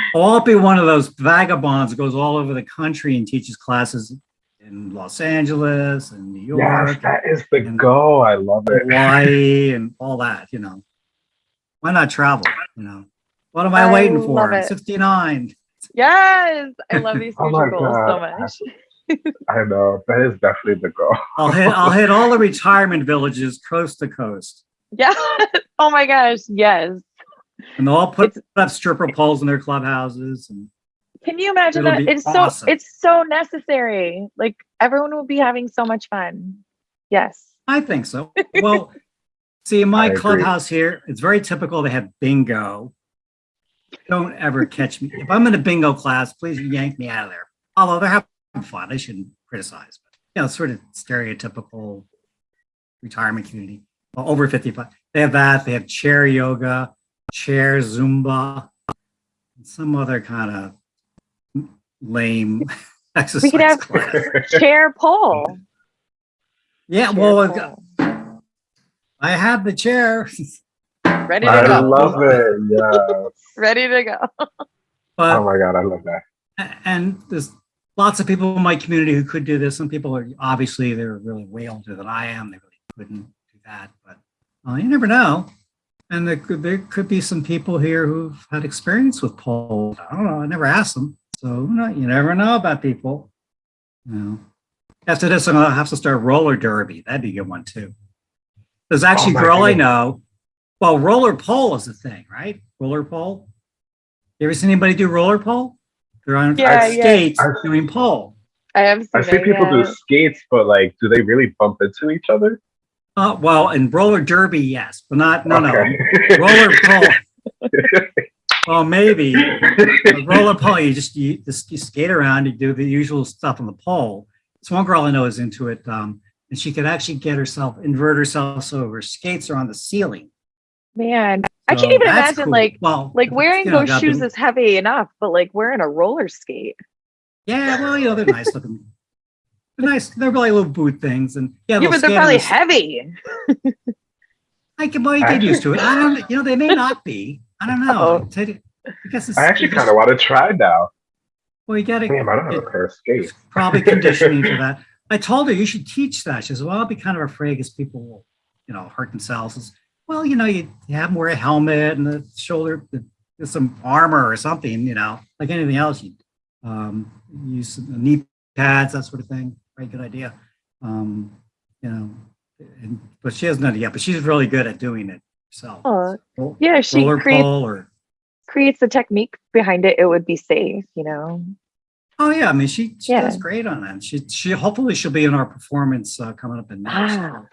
I'll be one of those vagabonds goes all over the country and teaches classes in Los Angeles and New York. Yes, that is the goal. I love it. Hawaii and all that, you know. Why not travel? You know. What am I, I waiting for? 69. Yes. I love oh these oh future oh goals God. so much. I know that is definitely the goal. I'll hit I'll hit all the retirement villages coast to coast. Yeah. Oh my gosh. Yes. And they'll all put it's, up stripper poles in their clubhouses. And can you imagine that? It's awesome. so it's so necessary. Like everyone will be having so much fun. Yes. I think so. Well, see, in my clubhouse here, it's very typical. They have bingo. Don't ever catch me. If I'm in a bingo class, please yank me out of there. Although they're having fun. I shouldn't criticize, but you know, sort of stereotypical retirement community. Well, over 55. They have that. They have chair yoga, chair Zumba, some other kind of lame exercise. We could have class. chair pole. Yeah, chair well, pole. I have the chair. Ready to I go. I love it. Yeah. Ready to go. But, oh my God, I love that. And there's lots of people in my community who could do this. Some people are obviously they're really way older than I am. They really couldn't do that, but uh, you never know. And there could, there could be some people here who've had experience with poles. I don't know. I never asked them. So you never know about people. You know. After this, I'm going to have to start roller derby. That'd be a good one too. There's actually oh a girl I know. Well, roller pole is a thing, right? Roller pole. You ever seen anybody do roller pole? They're on yeah, skates yeah. doing pole. I have. I see people yeah. do skates, but like, do they really bump into each other? Uh, well, in roller derby, yes, but not no okay. no roller pole. well, maybe roller pole. You just you, just you skate around. You do the usual stuff on the pole. This one girl I know is into it, um, and she could actually get herself invert herself so her skates are on the ceiling. Man, I can't even imagine cool. like well, like wearing you know, those shoes is heavy enough, but like wearing a roller skate. Yeah, well, you know, they're nice looking. They're nice. They're probably little boot things, and yeah, yeah but they're probably heavy. I can well, you get used to it. I don't. You know, they may not be. I don't know. I, I guess I actually kind of want to try now. Well, you got to. Damn, I don't have a pair of skates. Probably conditioning for that. I told her you should teach that. She says, "Well, I'll be kind of afraid because people will, you know, hurt themselves." Well, you know, you, you have them wear a helmet and the shoulder, the, some armor or something, you know, like anything else. You um, use knee pads, that sort of thing. Very good idea. Um, you know, and, but she hasn't done it yet. But she's really good at doing it herself. Oh, yeah, she creates or creates the technique behind it. It would be safe, you know. Oh yeah, I mean she, she yeah. does great on that. She she hopefully she'll be in our performance uh, coming up in May. Ah.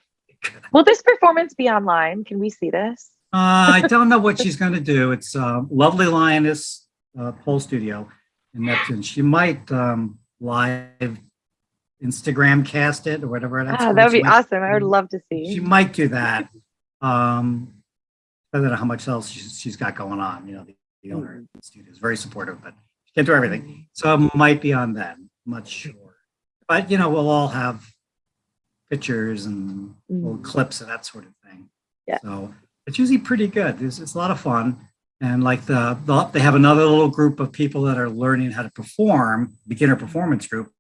Will this performance be online? Can we see this? uh, I don't know what she's going to do. It's uh, Lovely Lioness uh, Pole Studio in Neptune. She might um, live Instagram cast it or whatever. That's ah, that would be might, awesome. I would love to see. She might do that. Um, I don't know how much else she's, she's got going on. You know, the, the owner of the studio is very supportive, but she can't do everything. So it might be on that. Much sure. But you know, we'll all have pictures and little Mm. clips and that sort of thing. Yeah. So it's usually pretty good. It's, it's a lot of fun. And like the, the, they have another little group of people that are learning how to perform, beginner performance group,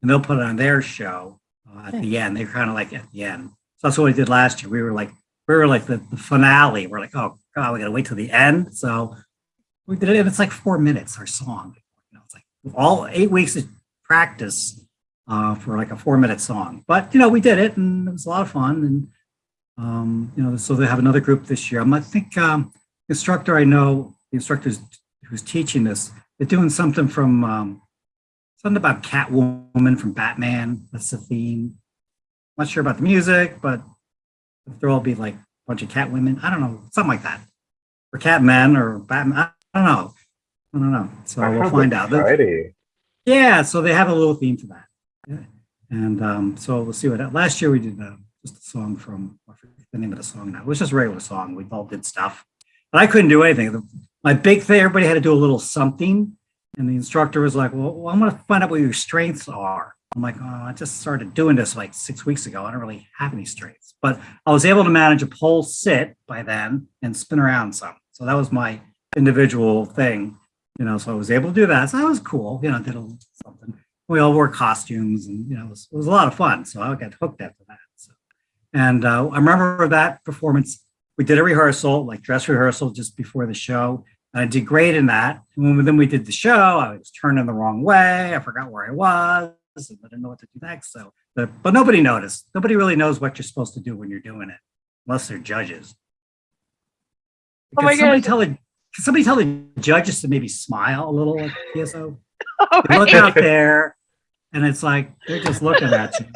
and they'll put it on their show uh, at the end. They're kind of like at the end. So that's what we did last year. We were like, we were like the, the finale. We're like, oh God, we gotta wait till the end. So we did it, and it's like four minutes our song. You know, it's like all eight weeks of practice uh, for like a four minute song. But, you know, we did it and it was a lot of fun. And, um, you know, so they have another group this year. I think um, the instructor I know, the instructor who's teaching this, they're doing something from, um, something about Catwoman from Batman. That's the theme. I'm not sure about the music, but there'll all be like a bunch of cat women. I don't know, something like that. Or cat men or Batman. I don't know. I don't know. So we'll find out. Friday. Yeah, so they have a little theme for that. And um, so we'll see what that, last year we did uh, just a song from I forget the name of the song now. It was just a regular song. We all did stuff, but I couldn't do anything. The, my big thing, everybody had to do a little something, and the instructor was like, "Well, well I'm going to find out what your strengths are." I'm like, "Oh, I just started doing this like six weeks ago. I don't really have any strengths, but I was able to manage a pole sit by then and spin around some. So that was my individual thing, you know. So I was able to do that. So that was cool. You know, did a little something we all wore costumes and you know it was, it was, a lot of fun so i got hooked after that so. and uh, i remember that performance. We did a rehearsal like dress rehearsal just before the show and i did great in that. And when then we did the show i was turning the wrong way i forgot where i was and i didn't know what to do next so. But, but nobody noticed. Nobody really knows what you're supposed to do when you're doing it unless they're judges. Oh my somebody God. tell the somebody tell the judges to maybe smile a little like pso Oh, look out there and it's like they're just looking at you.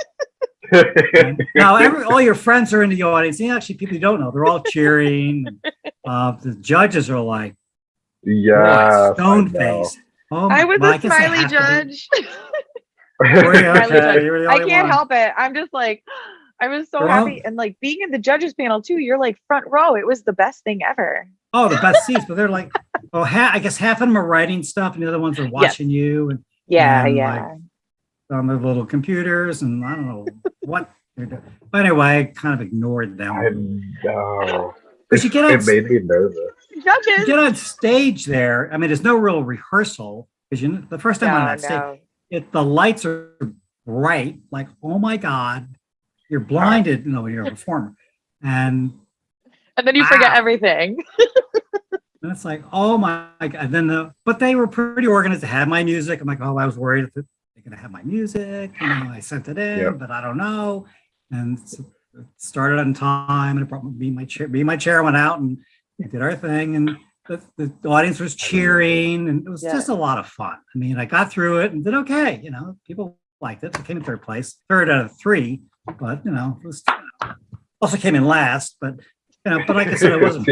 Now, every, all your friends are in the audience. And actually, people you don't know, they're all cheering. Uh, the judges are like, yeah. stone faced. Oh, I was well, a smiley have judge. be- Smiley Okay, judge. you were the I can't one. help it. I'm just like, I was so You're happy. And like being in the judges panel too, you're like front row. It was the best thing ever. Oh, the best seats, but they're like, oh, ha- I guess half of them are writing stuff, and the other ones are watching you and Yeah, And, yeah. On their little computers, and I don't know what they're doing. But anyway, I kind of ignored I them. know. But you get on it made me nervous. you get on stage there. I mean, there's no real rehearsal because you the first time on No, that stage, no. it the lights are bright, like oh my god, you're blinded, you know, when you're a performer, and, And then you forget Wow. everything. and it's like oh my god. And then the but they were pretty organized. They had my music. I'm like, oh, I was worried if they're gonna have my music. You know, I sent it in, Yep. but I don't know. And so it started on time, and it brought me my chair. Me and my chair went out, and we did our thing, and. The, the audience was cheering and it was Yeah. just a lot of fun. I mean, I got through it and did okay. You know, people liked it. I came in third place, third out of three, but you know, it was also came in last. But you know, but like I said, it wasn't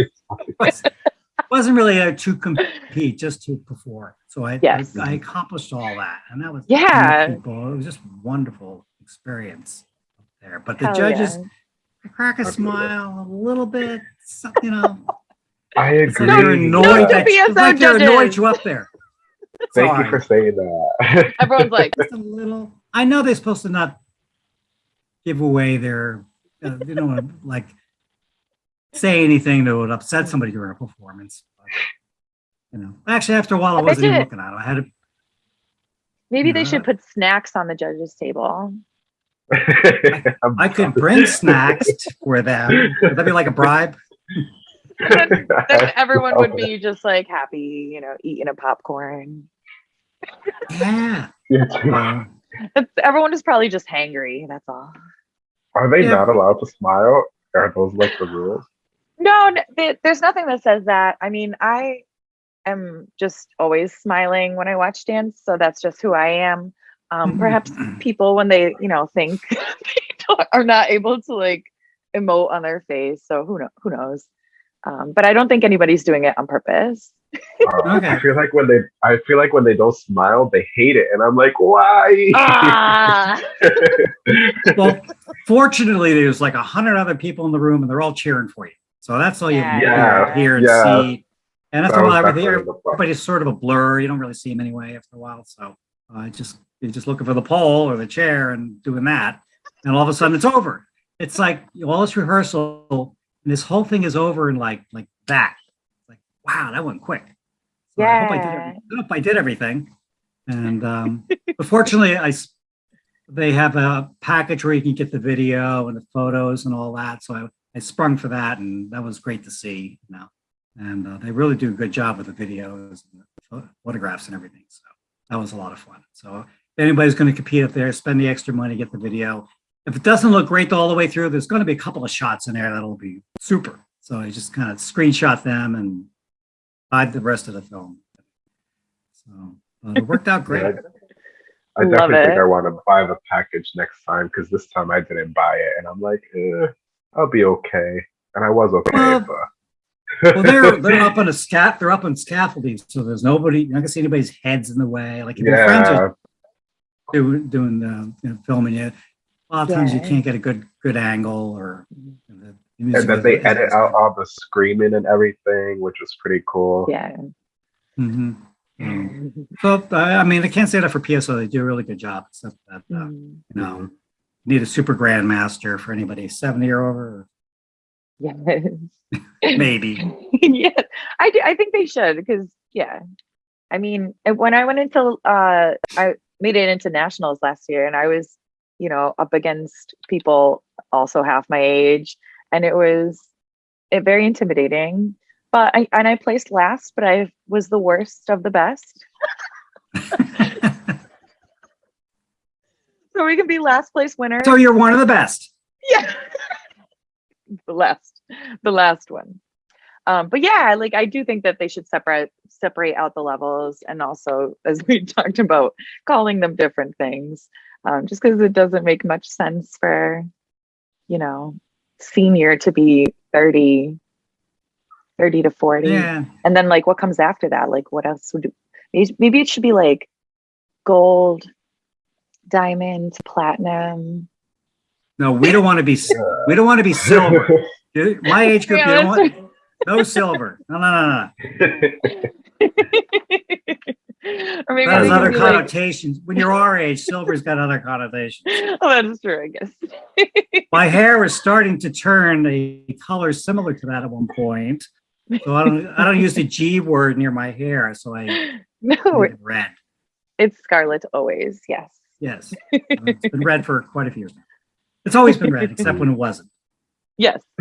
was, wasn't really a to compete, just to perform. So I, Yes. I I accomplished all that, and that was Yeah. people. It was just wonderful experience up there. But the Hell judges yeah. Crack a smile a little bit, you know. I It's like agree. they're annoyed No that to it's like they're annoyed you up there. Thank Sorry. you for saying that. Everyone's like, Just a little. I know they're supposed to not give away their, uh, you don't want to like say anything that would upset somebody during a performance. But, you know, actually, after a while, I I wasn't even you- looking at it. I had to. Maybe they should put snacks on the judges' table. I could bring snacks for them. Would that be like a bribe? then, then everyone would be just like happy, you know, eating a popcorn. Yeah. Yeah. Everyone is probably just hangry. That's all. Are they Yeah. not allowed to smile? Are those like the rules? No, n- th- there's nothing that says that. I mean, I am just always smiling when I watch dance, so that's just who I am. Um, perhaps people, when they, you know, think they don't, are not able to like emote on their face, so who know, who knows? Um, but I don't think anybody's doing it on purpose. Uh, Okay. I feel like when they, I feel like when they don't smile, they hate it, and I'm like, why? Ah, Well, fortunately, there's like a hundred other people in the room, and they're all cheering for you. So that's all you Yeah. Yeah. hear and Yeah. see. And that's That a while, lot. definitely Everything, the fun. everybody's sort of a blur. You don't really see them anyway after a while. So uh, just you're just looking for the pole or the chair and doing that, and all of a sudden it's over. It's like all this rehearsal, and this whole thing is over in like like that. Like wow, that went quick. So I hope I did. Yeah. every- I hope I did everything. And um, but fortunately, I s- they have a package where you can get the video and the photos and all that. So I, I sprung for that, and that was great to see. You know, and uh, they really do a good job with the videos, and the photographs, and everything. So that was a lot of fun. So if anybody's going to compete up there, spend the extra money, get the video. If it doesn't look great all the way through, there's going to be a couple of shots in there that'll be super. So I just kind of screenshot them and hide the rest of the film. So uh, it worked out great. Yeah, I Love definitely think it. I want to buy the package next time because this time I didn't buy it, and I'm like, eh, I'll be okay, and I was okay, Well, but well, they're they're up on a scat. They're up on scaffolding, so there's nobody. You're not gonna see anybody's heads in the way. Like if your friends are doing doing the you know, filming you, a lot of times you can't get a good good angle or. The, the and then they is- edit out all the screaming and everything, which was pretty cool. yeah. Mm-hmm. Um, so I I mean, I can't say that for PSO. They do a really good job. Except that uh, Mm, you know, need a super grandmaster for anybody seventy or over. Yes. Maybe. yeah, I do, I think they should because yeah, I mean when I went into uh I made it into nationals last year and I was you know up against people also half my age and it was it very intimidating. But I and I placed last, but I was the worst of the best. So we can be last place winner. so you're one of the best. yeah the last the last one. Um but yeah like i do think that they should separate separate out the levels and also as we talked about calling them different things um just because it doesn't make much sense for you know senior to be 30 30 to 40 Yeah. and then like what comes after that? Like what else would maybe maybe it should be like gold diamond platinum No, we don't want to be. We don't want to be silver. Dude, My age group, Yeah, don't want no silver. No, no, no, no. or maybe That has other can be like, connotations. When you're our age, silver's got other connotations. oh, that is true, I guess. My hair is starting to turn a color similar to that at one point. So I don't. I don't use the G word near my hair, so I no, it red. it's scarlet always. Yes. Yes, it's been red for quite a few years. It's always been red, except when it wasn't. Yes.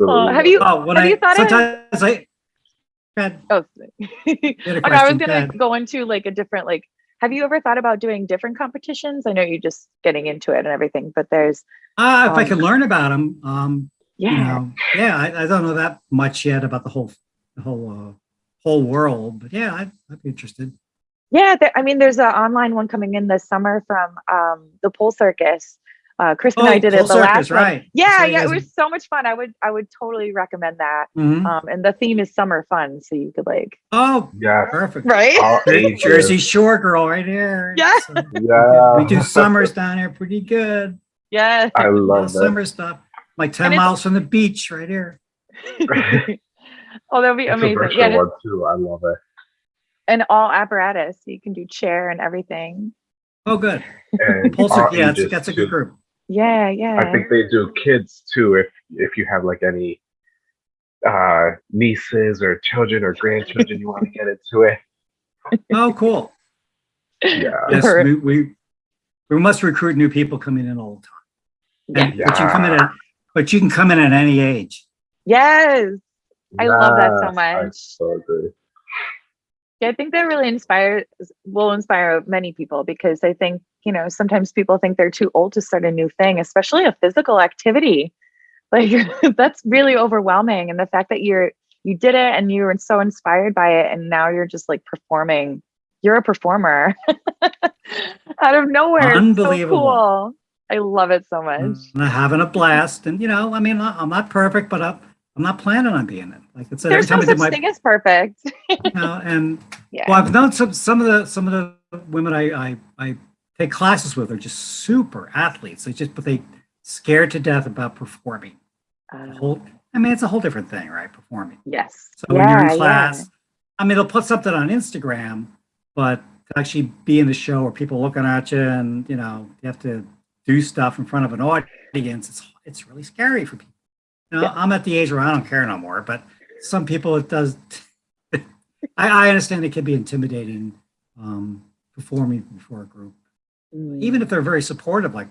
Oh, have you? Oh, when Have I you thought of- sometimes I. Red, Oh, you had a oh, no, I was gonna Ted. go into like a different like. Have you ever thought about doing different competitions? I know you're just getting into it and everything, but there's Uh, if I um, could learn about them, um, yeah, you know, yeah, I, I don't know that much yet about the whole, the whole, uh, whole world, but yeah, I'd, I'd be interested. Yeah, there, I mean, there's an online one coming in this summer from um, the Pole Circus. Uh, Chris and I did it the Circus, last one. right? Yeah, So you yeah, it was so much fun. I would, I would totally recommend that. Mhm. Um, and the theme is summer fun, so you could like, Oh, yeah, perfect. right? Jersey Shore girl right here. Yeah. So Yeah, we do summers down here pretty good. Yeah. I love that. summer stuff. Like 10 miles from the beach right here. oh, that'd be It's amazing. Yeah, one too. I love it. And all apparatus. You can do chair and everything. Oh, good. And Pulse, yeah, that's, that's a good group. Yeah, yeah. I think they do kids too. If if you have like any uh nieces or children or grandchildren, you want to get into it. Oh, cool. Yeah. Yes, we, we, we must recruit new people coming in all the time. And- But you can come in at, but you can come in at any age. Yes. I love that so Yes, I much. so agree. Yeah, I think that really inspires will inspire many people because I think, you know, sometimes people think they're too old to start a new thing, especially a physical activity. Like that's really overwhelming. And the fact that you're you did it and you were so inspired by it and now you're just like performing. You're a performer out of nowhere. Unbelievable. So cool. I love it so much. Mm, I'm having a blast. And, you know, I mean, I'm not perfect, but I'm, I'm not planning on being it. Like I said, every There's no time I did such my, thing as perfect. you know, and Yeah. Well, I've known some some of the some of the women I I, I take classes with are just super athletes. They just but they scared to death about performing. Uh, whole I mean, it's a whole different thing, right? Performing. yes. So when you're in class, I mean, they'll put something on Instagram, but to actually be in the show where people looking at you and you know you have to do stuff in front of an audience, it's it's really scary for people. Know, Yeah. I'm at the age where I don't care no more, but some people it does. I, I understand it can be intimidating um, performing before a group, Mm. even if they're very supportive. Like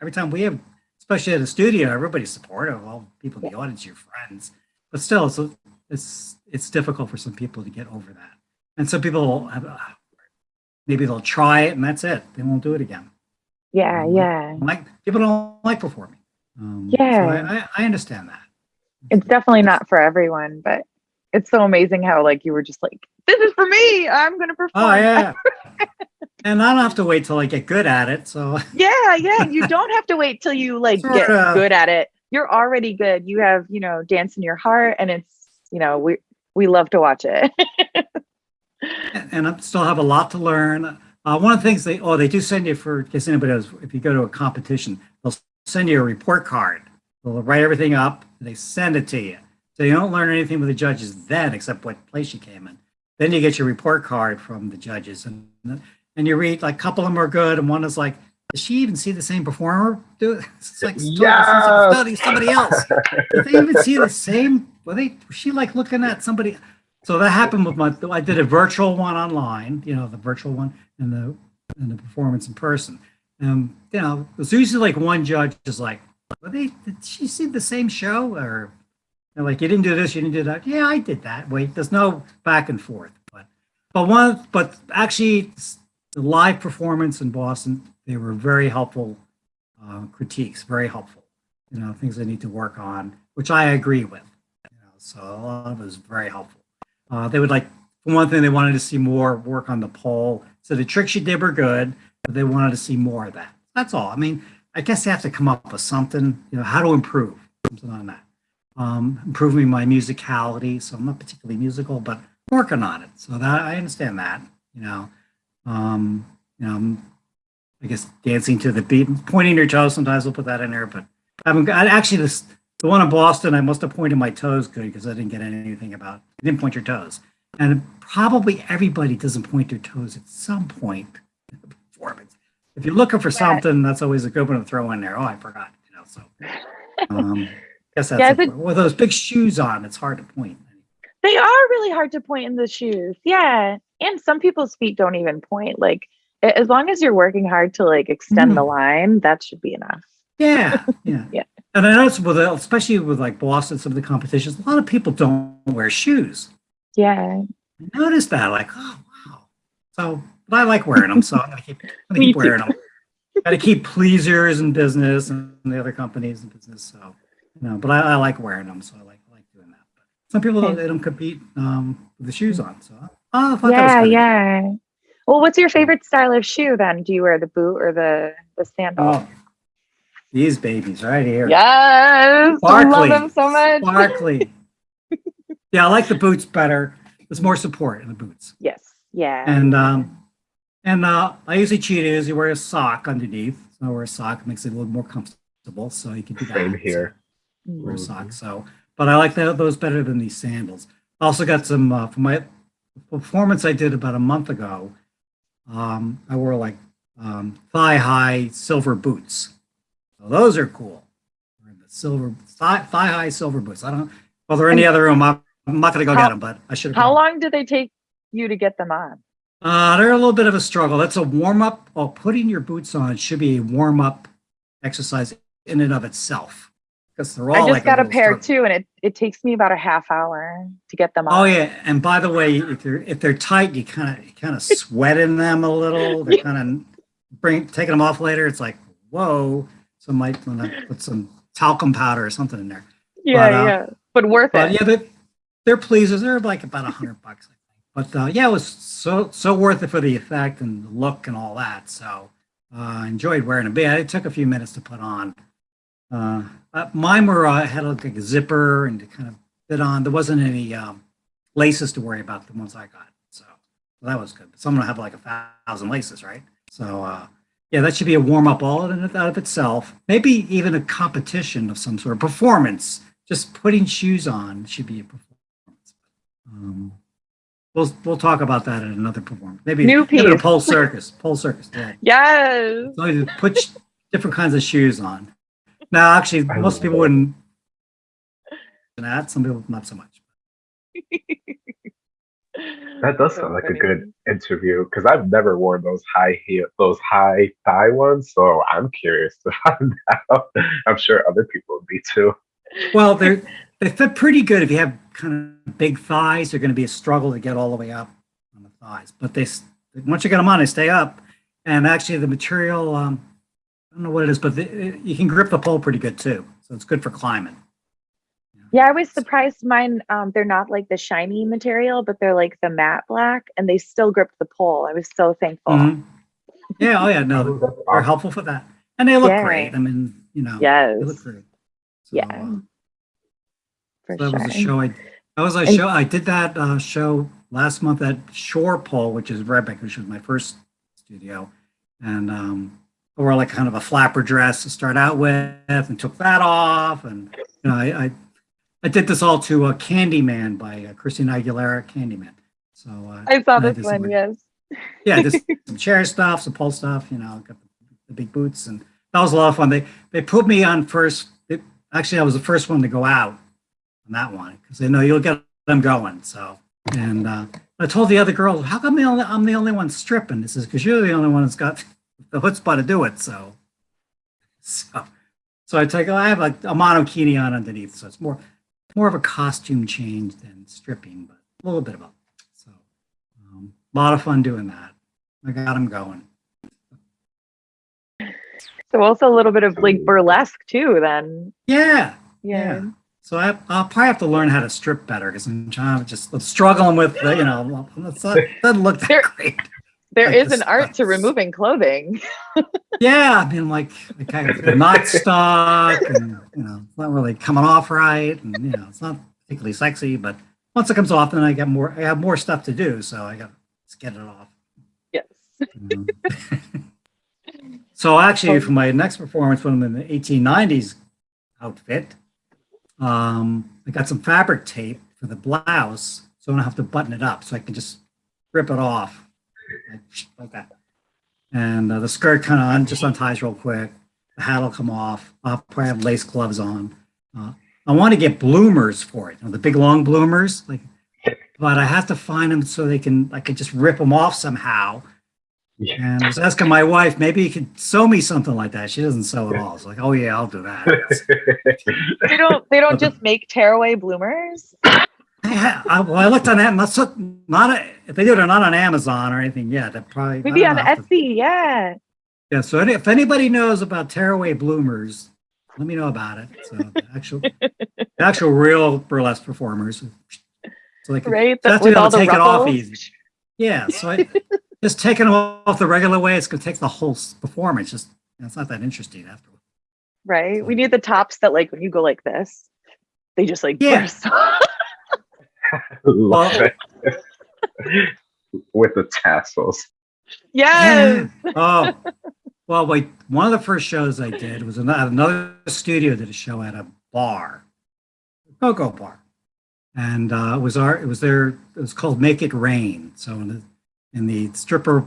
every, time we have, especially at a studio, everybody's supportive. All people in the audience, your friends, but still, it's it's it's difficult for some people to get over that. And some people have, uh, maybe they'll try it and that's it. They won't do it again. yeah, yeah. Like people don't like performing. Um, so Yeah. I, I, I understand that. it's definitely not for everyone, but it's so amazing how like you were just like, this is for me. I'm gonna perform. Oh yeah. and I don't have to wait till I get good at it. So yeah, yeah. You don't have to wait till you like get Sorta. good at it. You're already good. You have, you know, dance in your heart and it's, you know, we we love to watch it. and I still have a lot to learn. Uh, one of the things they oh they do send you for in case anybody knows if you go to a competition they'll send you a report card. They'll write everything up. And they send it to you, so you don't learn anything with the judges then except what place you came in. Then you get your report card from the judges, and and you read like a couple of them are good, and one is like, does she even see the same performer do it? It's like Yes. studying somebody else. Did they even see the same? Were they? Was she like looking at somebody? So that happened with my. I did a virtual one online. You know, the virtual one and the and the performance in person. Um, you know, it's usually like one judge is like, "Were they? Did she see the same show?" Or like, "You didn't do this. You didn't do that." Yeah, I did that. Wait, there's no back and forth. But but one. But actually, the live performance in Boston, they were very helpful uh, critiques. Very helpful you know, things they need to work on, which I agree with. You know, so a lot of it was very helpful. Uh, they would like, for one thing, they wanted to see more work on the pole. So the tricks you did were good, they wanted to see more of that. That's all. I mean, I guess they have to come up with something, you know, how to improve something on that. Um, improving my musicality. So I'm not particularly musical, but working on it. So that I understand that, you know. Um, you know, I'm, I guess dancing to the beat, pointing your toes. Sometimes we'll put that in there, but I got actually this the one in Boston. I must have pointed my toes good because I didn't get anything about. You didn't point your toes, and probably everybody doesn't point their toes at some point. If you're looking for something, that's always a good one to throw in there. Oh, I forgot. You know, so um, I guess that's Yeah, with those big shoes on. It's hard to point. they are really hard to point in the shoes. Yeah. And some people's feet don't even point. Like as long as you're working hard to like extend the line, that should be enough. Yeah, yeah, Yeah. And I noticed with especially with like Boston, some of the competitions, a lot of people don't wear shoes. Yeah. I noticed that, like, oh wow. So, but I like wearing them, so I'm gonna keep, I'm gonna keep wearing them. Got to keep pleasers in business and the other companies in business. So, you know, but I, I like wearing them, so I like I like doing that. But some people don't, they don't compete um, with the shoes on. So, oh, I thought that was Yeah, yeah. Well, what's your favorite style of shoe then? Do you wear the boot or the the sandal? Oh, these babies right here. Yes. I love them so much. Sparkly. yeah, I like the boots better. There's more support in the boots. Yes. Yeah. And um, and uh, I usually cheat is you wear a sock underneath. So I wear a sock it makes it a little more comfortable. So you can do that. Same here. So, wear a Mhm. sock. So, but I like that, those better than these sandals. I also got some uh, for my performance I did about a month ago. Um, I wore like um, thigh high silver boots. So those are cool. The silver thigh, thigh high silver boots. I don't. Well, they're in the other room. I'm, I'm not gonna go How- get them, but I should have. How long did they take you to get them on? Uh, they're a little bit of a struggle. That's a warm up. Well, putting your boots on should be a warm up exercise in and of itself because they're all. I just like got a little pair struggle. too, and it, it takes me about a half hour to get them on. Oh yeah, and by the way, if they're if they're tight, you kind of kind of sweat in them a little. They're kind of bring taking them off later. It's like whoa. So I might want to put some talcum powder or something in there. yeah, but, uh, yeah, but worth But it. yeah, they're, they're pleasers. They're like about a hundred bucks. But uh, yeah, it was so so worth it for the effect and the look and all that. So uh, I enjoyed wearing them. But yeah, it took a few minutes to put on. Uh, uh, mine were uh, had like a zipper and to kind of fit on. There wasn't any um, laces to worry about. The ones I got, so that was good. But some have like a thousand laces, right? So uh, yeah, that should be a warm up all in and out of itself. Maybe even a competition of some sort performance. Just putting shoes on should be a performance. Um, we'll we'll talk about that at another performance. Maybe New maybe a piece. pole circus. Pole circus. Yeah. Yes. So you put different kinds of shoes on. Now, actually, I most people it. wouldn't. That some people not so much. That does So sound like a good interview because I've never worn those high heel, those high thigh ones. So I'm curious to find out. I'm sure other people would be too. Well, they they fit pretty good if you have kind of big thighs. They're going to be a struggle to get all the way up on the thighs, but they once you get them on, they stay up. And actually, the material um, I don't know what it is, but the, you can grip the pole pretty good too. So it's good for climbing. Yeah, I was surprised mine, um, they're not like the shiny material, but they're like the matte black and they still grip the pole. I was so thankful. Mhm. Yeah. Oh yeah. No, they're, that's they're awesome. helpful for that, and they look Yeah. great. I mean, you know, Yes. they look great. So, Yeah. uh, For that sure. was a show. I that was a And- show. I did that uh, show last month at Shore Pole, which is Red Bank, which was my first studio, and um, I wore like kind of a flapper dress to start out with, and took that off, and you know, I I, I did this all to uh, Candyman by uh, Christina Aguilera, Candyman. So uh, I saw this one, yes. yeah, just some chair stuff, some pole stuff, you know, got the, the big boots, and that was a lot of fun. They they put me on first. It, actually, I was the first one to go out on that one because they know you'll get them going. So, and uh, I told the other girls, "How come the only, I'm the only one stripping?" This is because you're the only one that's got the chutzpah to do it. So, so, so I take I have like a monokini on underneath, so it's more more of a costume change than stripping, but a little bit of both. So, um, a lot of fun doing that. I got them going. So also a little bit of like burlesque too, then. Yeah, Yeah. yeah. So I, I'll probably have to learn how to strip better because I'm trying to just struggling with the, you know, it's not, doesn't look that There- great. There Like is an art to removing clothing. Yeah, I mean, like, like I got the knot stuck, and you know, it's not really coming off right, and you know, it's not particularly sexy. But once it comes off, then I get more. I have more stuff to do, so I got to get it off. Yes. So actually, for my next performance, when I'm in the 1890s outfit, um, I got some fabric tape for the blouse, so I don't have to button it up, so I can just rip it off like, that. And uh, the skirt kind of just unties real quick. The hat will come off. I'll probably have lace gloves on. Uh, I want to get bloomers for it, you know, the big long bloomers, like, but I have to find them so they can, I can just rip them off somehow. Yeah. And I was asking my wife, maybe you could sew me something like that. She doesn't sew at all. It's like, oh yeah, I'll do that. They don't they don't just make tearaway bloomers. I, I, well, I looked on that, and that's not, not a, if they do it, they're not on Amazon or anything yet. That probably Maybe I on don't know, I'll have to- Etsy, yeah. Yeah. So any, if anybody knows about tearaway bloomers, let me know about it. So the actual, the actual real burlesque performers, so they can Right? so I have to with all the take it off easy. Yeah. So I, just taking them off the regular way, it's going to take the whole performance. Just it's not that interesting afterward. Right. We need the tops that like when you go like this, they just like Yeah. burst. Love it. With the tassels. yes. Yeah. Oh, well, wait. One of the first shows I did was another, another studio did a show at a bar, go-go bar, and uh, it was our it was their it was called Make It Rain. So in the in the stripper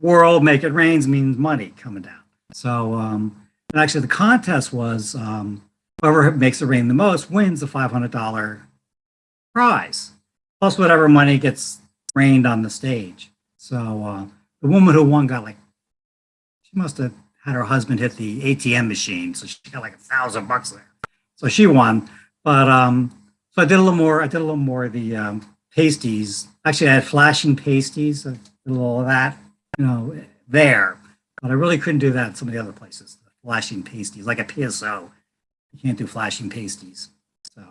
world, Make It Rains means money coming down. So um, and actually the contest was um, whoever makes it rain the most wins hundred dollar prize plus whatever money gets rained on the stage. So uh, the woman who won got like, she must have had her husband hit the ATM machine, so she got like a thousand bucks there. So she won. But um, so I did a little more. I did a little more of the um, pasties. Actually, I had flashing pasties. I did a little of that, you know, there. But I really couldn't do that in some of the other places. The flashing pasties, like a PSO, you can't do flashing pasties. So,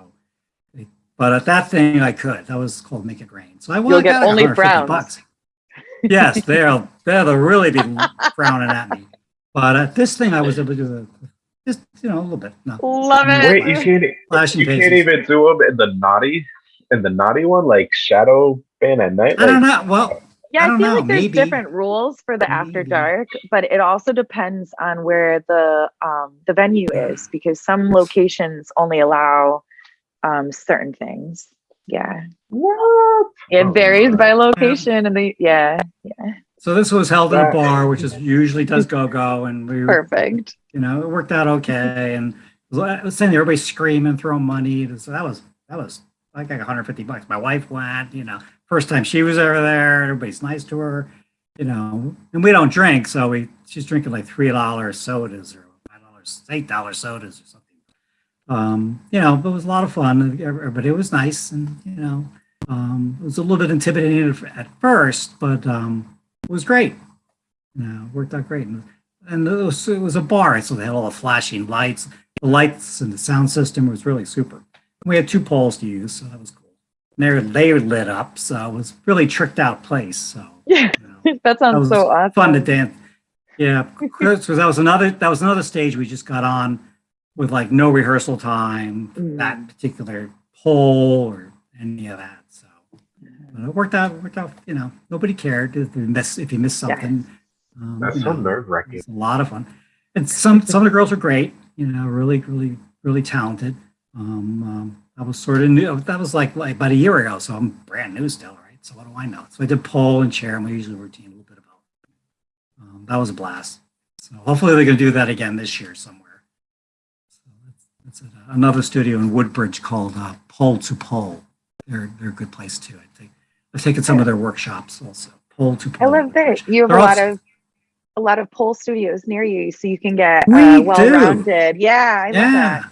but at that thing, I could. That was called Make It Rain. So I You'll get only frowns. Bucks. yes, they'll they'll really be frowning at me. But at this thing, I was able to do the just you know a little bit. No. Love it. Wait, you can't. Flashing you pasties. can't even do them in the naughty, in the naughty one, like shadow ban at night. I don't know. Well, Yeah, I I, feel know, like there's maybe. different rules for the after Maybe. dark, but it also depends on where the um, the venue is because some locations only allow um, certain things. Yeah, What? it Oh varies my. by location, and the yeah, yeah, so this was held in a bar, which is usually does go go, and we were perfect. you know, it worked out okay. And I was saying everybody screaming, throwing money. So that was that was like 150 bucks. My wife went, you know, first time she was ever there. Everybody's nice to her, you know. And we don't drink, so we she's drinking like three dollars sodas or five dollars, eight dollars sodas or something. Um, you know, but it was a lot of fun. But it was nice, and you know, um, it was a little bit intimidating at- first, but um, it was great. You know, worked out great. And and it was, it was a bar, so they had all the flashing lights. The lights and the sound system was really super. We had two poles to use, so that was cool. And they were, they were lit up, so it was really tricked out place. So Yeah, you know, that sounds was so awesome. fun to dance. Yeah, because that was another that was another stage we just got on with like no rehearsal time for Mm. that particular pole or any of that. So but it worked out. It worked out. You know, nobody cared if you miss if you missed Yeah. something. Um, That's you so know. nerve wracking. It's a lot of fun. And some some of the girls are great, you know, really, really, really talented. Um, um, I was sort of new. That was like, like about a year ago, so I'm brand new still, right? So what do I know? So I did pole and chair, and my usual routine, a little bit about. Um, that was a blast. So hopefully they're going to do that again this year somewhere. So that's, that's at another studio in Woodbridge called uh, Pole to Pole. They're they're a good place too. I think I've taken some of their workshops also. Pole to Pole. I love that you have They're a lot of a lot of pole studios near you, so you can get We uh, well-rounded. Yeah, I love yeah. that.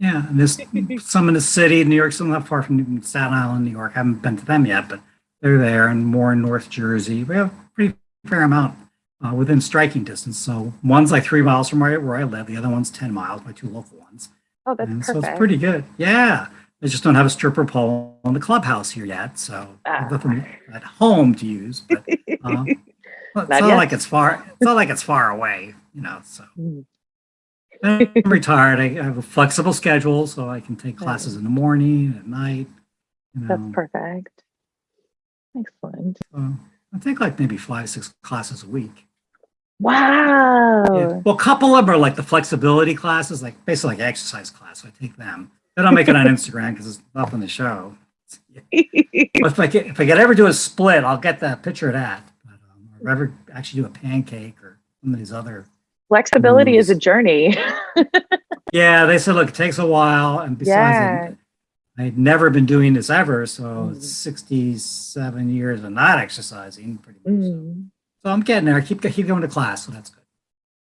Yeah, and there's some in the city, New York, some not far from Staten Island, New York. I haven't been to them yet, but they're there, and more in North Jersey. We have a pretty fair amount uh, within striking distance. So one's like three miles from where, where I live, the other one's 10 miles, my two local ones. Oh, that's and so it's pretty good. Yeah. They just don't have a stripper pole in the clubhouse here yet. So Ah. nothing at home to use. But uh, well, it's Not not like it's far. It's not like it's far away, you know. So Mm. I'm retired. I have a flexible schedule, so I can take classes in the morning, at night. You know, That's perfect. Excellent. so I take like maybe five, six classes a week. Wow. Yeah. Well, a couple of them are like the flexibility classes, like basically like exercise class. So I take them. Then I'll make it on Instagram because it's nothing to show. But if I get if I get ever do a split, I'll get that picture of that. But, um, or ever actually do a pancake or some of these other. Flexibility is a journey. Yeah, they said, look, it takes a while, and besides, Yeah. I, I'd never been doing this ever, so Mm. it's 67 years of not exercising, pretty much. So, Mm. so I'm getting there. I keep keep going to class, so that's good.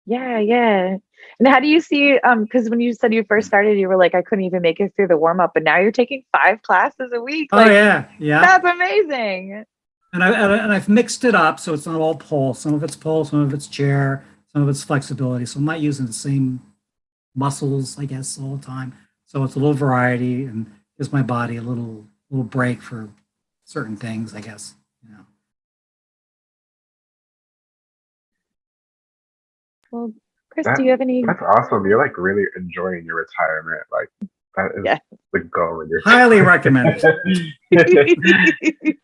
Yeah, yeah. And how do you see um because when you said you first started, you were like, I couldn't even make it through the warm up, but now you're taking five classes a week. Oh Like yeah, yeah. that's amazing. And I and, I, and I've mixed it up so it's not all pole. Some of it's pole, some of it's chair, some of it's flexibility. So I'm not using the same muscles, I guess, all the time. So it's a little variety and gives my body a little little break for certain things, I guess. You know. Well, Chris, That- do you have any That's awesome. You're like really enjoying your retirement. Like that is Yeah. the goal in your Highly recommend. right?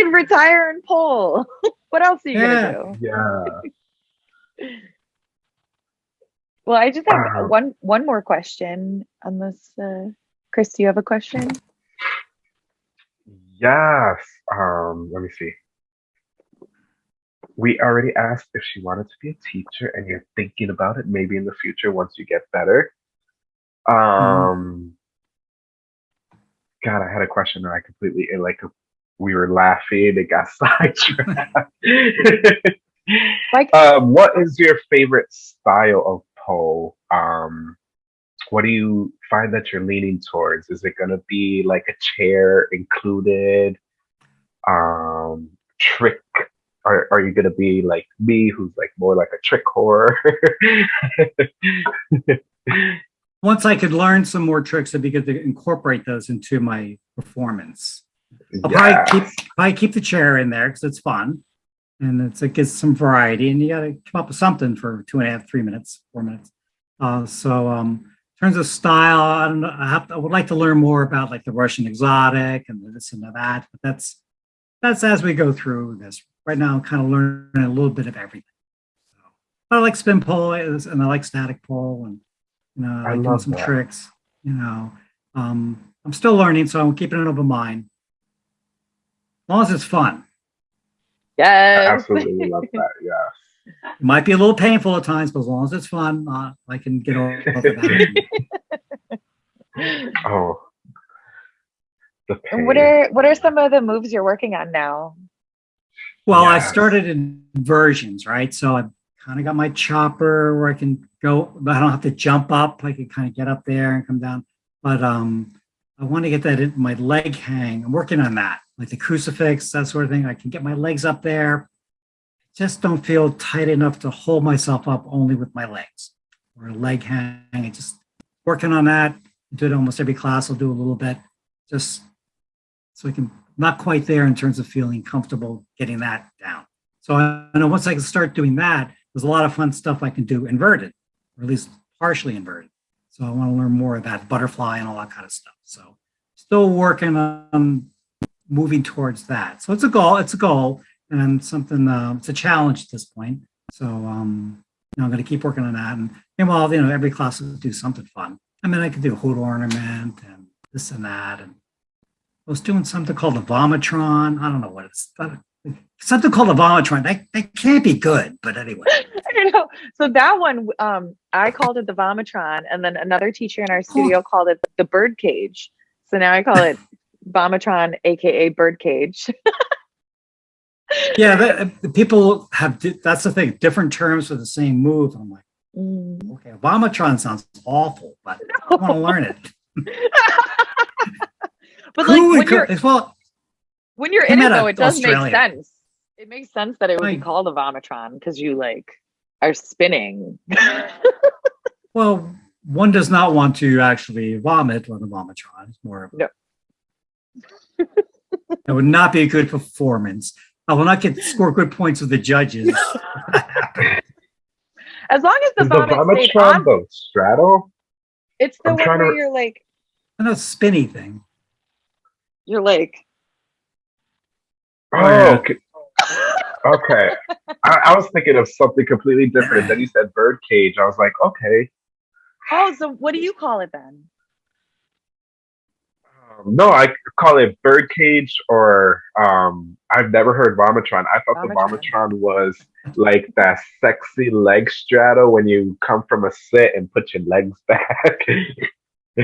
Retire and pull. what else are you Yeah. gonna do? yeah. Well, I just have Um, one one more question. Unless uh Chris, do you have a question? Yes. Um, let me see. We already asked if she wanted to be a teacher and you're thinking about it maybe in the future once you get better. Um God, I had a question and I completely it like we were laughing It got sidetracked. Like- um, what is your favorite style of pole? Um, what do you find that you're leaning towards? Is it gonna be like a chair included? Um, trick? Are are you gonna be like me, who's like more like a trick horror? Once I could learn some more tricks, I'd be good to incorporate those into my performance. I'll Yeah. probably keep probably keep the chair in there because it's fun, and it's, it gives some variety. And you got to come up with something for two and a half, three minutes, four minutes. Uh, so, um, in terms of style, I don't know. I, have to, I would like to learn more about like the Russian exotic and this and that. But that's that's as we go through this. Right now, I'm kind of learning a little bit of everything. So, I like spin pole and I like static pole, and you know, I I like doing some that. tricks. You know, um, I'm still learning, so I'm keeping an open mind. As long as it's fun. I absolutely love that. Yeah. It might be a little painful at times, but as long as it's fun, uh, I can get over that. Oh. The And pain. what are what are some of the moves you're working on now? Well, I started in versions, right? So I kind of got my chopper where I can go, but I don't have to jump up. I can kind of get up there and come down. But um, I want to get that in my leg hang. I'm working on that, like the crucifix, that sort of thing. I can get my legs up there. Just don't feel tight enough to hold myself up only with my legs or a leg hang. I just working on that. Do it almost every class. I'll do a little bit, just so I can not quite there in terms of feeling comfortable getting that down. So I know once I can start doing that, there's a lot of fun stuff I can do inverted, or at least partially inverted. So I want to learn more about butterfly and all that kind of stuff. So still working on moving towards that. So it's a goal. It's a goal and something. Uh, it's a challenge at this point. So um, you know, I'm going to keep working on that. And meanwhile, you know, every class will do something fun. I mean, I could do a hood ornament and this and that. And I was doing something called the Vomitron. I don't know what it's something called the Vomitron. That, that can't be good, but anyway. Don't know. So that one, um, I called it the Vomitron, and then another teacher in our studio called it the bird cage. So now I call it Vomitron, aka bird cage. Yeah, that, the people have, that's the thing, different terms for the same move. I'm like, Mm. okay, Vomitron sounds awful, but I want to learn it. but like when you're well, when you're in it though, it does Australia. make sense. It makes sense that it would be called a Vomitron because you like are spinning. well, one does not want to actually vomit on the Vomitron. It's more of No. That would not be a good performance. I will not get score good points with the judges. as long as the Is the vomit stayed Vomitron on, the straddle? it's the I'm one trying to where you're like I know spinny thing. you're like Oh, Oh, yeah. okay. Okay. I, I was thinking of something completely different. Then you said birdcage. I was like, okay. oh, so what do you call it then? Um, no, I call it birdcage or um, I've never heard vomitron. I thought the Vomitron. vomitron was like that sexy leg straddle when you come from a sit and put your legs back. Oh,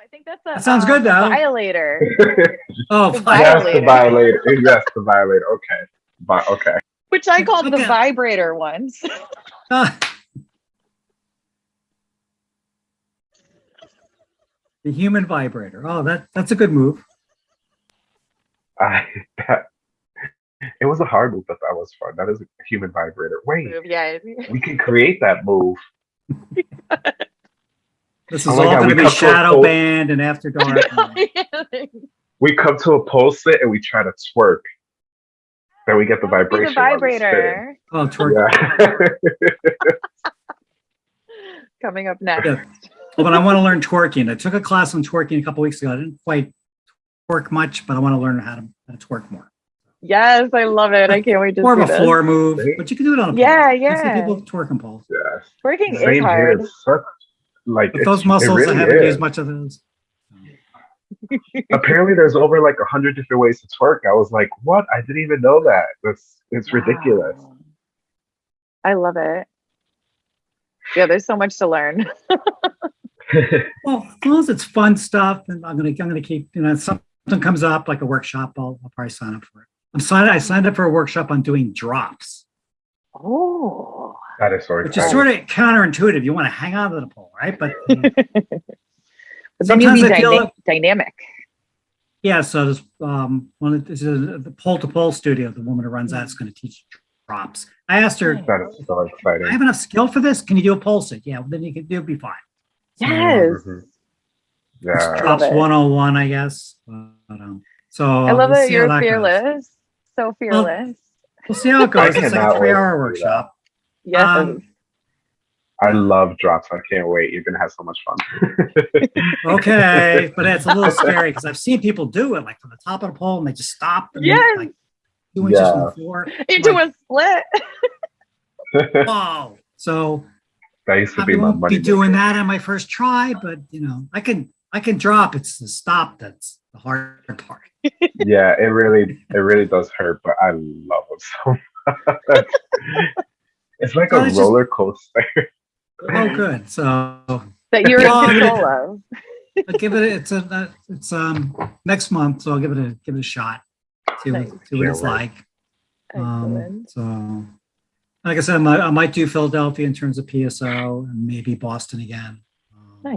I think that's a That sounds um, good, though. Violator. Oh, The fuck. yes, the Violator. violator. Yes, the violator. Okay. Vi- okay. Which I called the vibrator once. Ah. the human vibrator. Oh, that that's a good move. I, that, it was a hard move, but that was fun. That is a human vibrator. Wait, yeah. we can create that move. This is Oh all God, going to be come to a shadow band and after dark. We come to a pole sit and we try to twerk. Then we get the That vibration. The while we're spinning. vibrator oh, twerk. Yeah. coming up next. Yeah. Well, but I want to learn twerking. I took a class on twerking a couple weeks ago. I didn't quite twerk much, but I want to learn how to, how to twerk more. Yes, I love it. I can't wait to More see of a this. floor move, but you can do it on a pole. Yeah, I see yeah. people twerking poles. yes. Twerking Same is hard. It's such like But those muscles, really I haven't is. used much of those. Apparently, there's over like a hundred different ways to twerk. I was like, what? I didn't even know that. That's it's ridiculous. I love it. Yeah, there's so much to learn. Well, as long as it's fun stuff, and I'm gonna I'm gonna keep you know something something comes up like a workshop, I'll, I'll probably sign up for it. I'm signed. I signed up for a workshop on doing drops, Oh. That is so which exciting. is sort of counterintuitive. You want to hang on to the pole, right? But But then you Sometimes be I feel- dyna- dynamic. yeah, so this um one of this is the pole to pole studio. The woman who runs that is going to teach drops. I asked her, Nice. That is so I have enough skill for this. Can you do a pole sit? Yeah, well, then you can do be fine. So, Yes. It's Yeah. drops Love it. 101, I guess. But, um, so I love we'll that you're that goes. fearless. So fearless. We'll see how it goes. It's like a three-hour workshop. yes. um, I love drops. I can't wait. You're gonna have so much fun. Okay, but it's a little scary because I've seen people do it like from the top of the pole and they just stop. And then, Yes. like two inches from Yeah. the floor. Into like- a split. Whoa! So that used to I be my won't money. be doing maker. that on my first try, but you know, I can I can drop. It's the stop that's the hard part. Yeah, it really, it really does hurt, but I love it so much. it's like Well, a it's just- roller coaster. Oh, good. So That you're Well, in gonna- control of. I'll give it. It's a. uh, It's um next month, so I'll give it a give it a shot. See what Nice. see what it's right. like. Um, so, like I said, I might, I might do Philadelphia in terms of PSO and maybe Boston again. Um, Nice.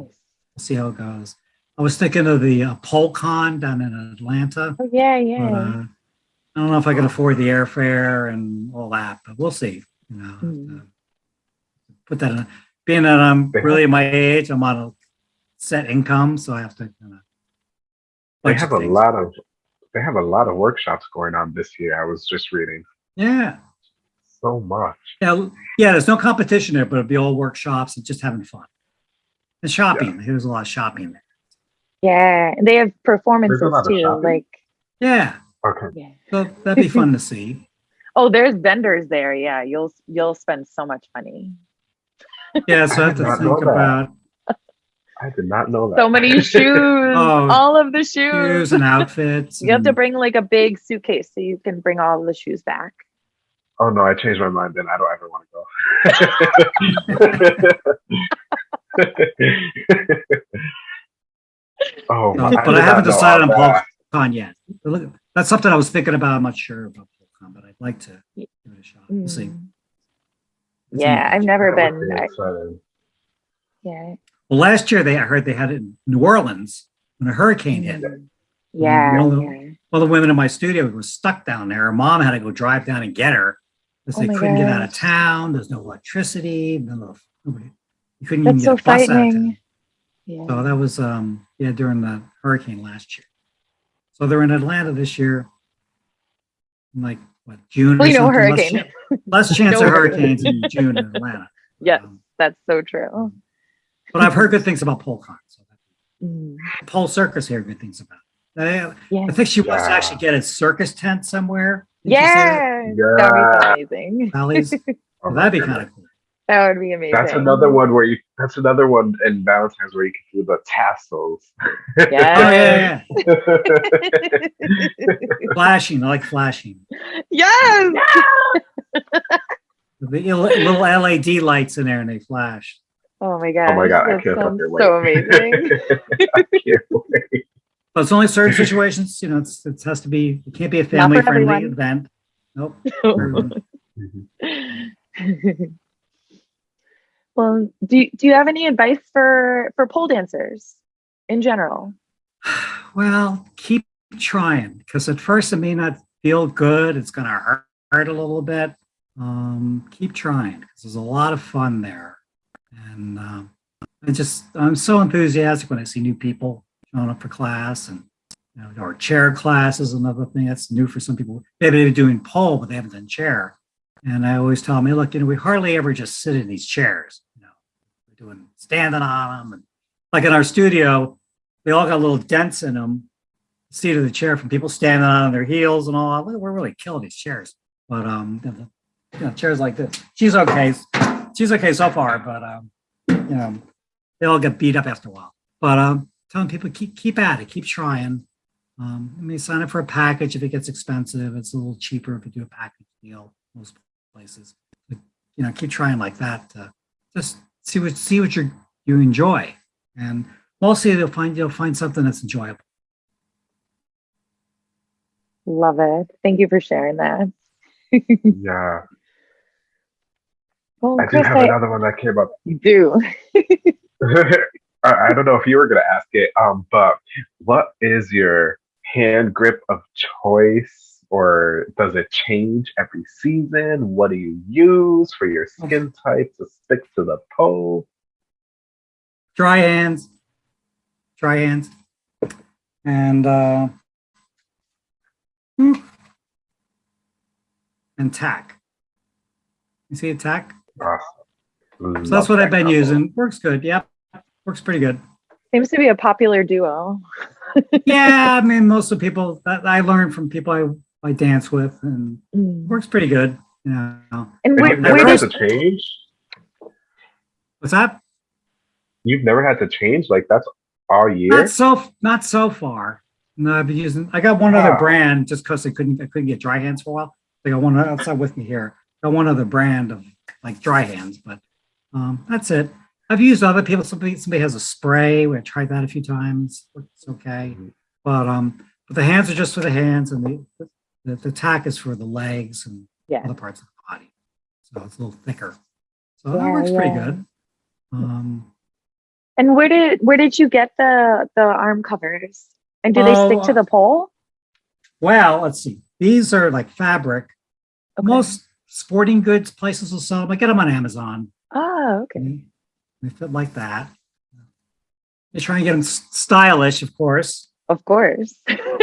We'll see how it goes. I was thinking of the uh, PoleCon down in Atlanta, Oh yeah, but yeah. uh, I don't know if I can afford the airfare and all that, but we'll see. You know, uh, put that in. Being that I'm really my age, I'm on a set income, so I have to kind of. They have a lot of, they have a lot of workshops going on this year. I was just reading Yeah, so much. yeah, yeah. There's no competition there, but it'll be all workshops and just having fun. And shopping. There's a lot of shopping there. yeah. And they have performances too. Like Yeah, Okay. yeah. so that'd be fun to see. Oh, there's vendors there. Yeah. You'll you'll spend so much money. Yeah, so I have to think about I did not know that. So many shoes. Oh, all of the shoes shoes. and outfits. You have to bring like a big suitcase so you can bring all the shoes back. oh no, I changed my mind. Then I don't ever want to go. oh, No, my- but did I haven't decided on all that. PoleCon yet. But look, That's something I was thinking about. I'm not sure about PoleCon, but I'd like to give it a shot. We'll see. Mm. It's Yeah, in- I've never been. would I- yeah. Well, last year they I heard they had it in New Orleans when a hurricane hit. Yeah. Well, yeah. Well, the women in my studio was stuck down there. Her mom had to go drive down and get her because Oh they couldn't get out of town. There's no electricity. No, nobody. You couldn't even get so a bus out of town. Yeah. So that was um yeah during the hurricane last year. So they're in Atlanta this year. in Like what June? or Well, you know, hurricane. Chan- Less, chance of hurricanes in June in Atlanta. Yes, Um, that's so true. but I've heard good things about PoleCon. So Mm. Pole Circus here, good things about. it. I, Yeah. I think she wants to actually get a circus tent somewhere. Didn't she say that? Yeah. that'd be amazing. Valleys. Well, that'd be kind of cool. That would be amazing. That's another one where you. That's another one in Valentine's where you can do the tassels. Oh yeah, yeah. flashing. I like flashing. yes. The little LED lights in there and they flash. Oh my god. Oh my god, I can't sounds fucking wait. So amazing. I can't wait. But it's only certain situations. You know, it's, it has to be. It can't be a family friendly everyone. event. Nope. Mm-hmm. Well, do you, do you have any advice for for pole dancers in general? Well, keep trying because at first it may not feel good. It's going to a little bit. Um, keep trying because there's a lot of fun there. And um, I just, I'm so enthusiastic when I see new people showing up for class and, you know, chair class is another thing that's new for some people. Maybe they're doing pole, but they haven't done chair. And I always tell them, hey, look, you know, we hardly ever just sit in these chairs. You know, we're doing standing on them. And like in our studio, they all got little dents in them, seat of the chair from people standing on their heels and all. We're really killing these chairs. But um, chairs like this. She's okay. She's okay so far, but um, you know, they all get beat up after a while. But um, telling people keep keep at it, keep trying. Um, I mean, sign up for a package if it gets expensive. It's a little cheaper if you do a package deal. Most places, but, you know, keep trying like that. To just see what see what you you enjoy, and mostly they'll find you'll find something that's enjoyable. Love it. Thank you for sharing that. Yeah. Well, I do Chris, have I another one that came up. you do. I I don't know if you were gonna ask it, um, but what is your hand grip of choice, or does it change every season? What do you use for your skin type to stick to the pole? Dry hands, dry hands. And, uh, hmm. And tack. You see a tack? So that's what I've been using. Works good. Yep. Works pretty good. Seems to be a popular duo. Yeah, I mean, most of the people that I learned from people I, I dance with and Mm. works pretty good. You know. And And where, you've never where had did to change. What's that? You've never had to change. Like that's all year. Not so not so far. No, I've been using I got one other brand just because I couldn't I couldn't get dry hands for a while. I got one outside with me here. Got one other brand of like dry hands, but um that's it. I've used other people. Somebody somebody has a spray. We tried that a few times. It's okay. Mhm. But um but the hands are just for the hands and the the, the tack is for the legs and Yeah. other parts of the body. So it's a little thicker. So Yeah, that works pretty good. Um and where did where did you get the the arm covers? And do they Oh, stick to uh, the pole? well, let's see. These are like fabric. Okay. Most sporting goods places will sell them. I get them on Amazon. Oh, okay. They they fit like that. They try and get them stylish, of course. Of course.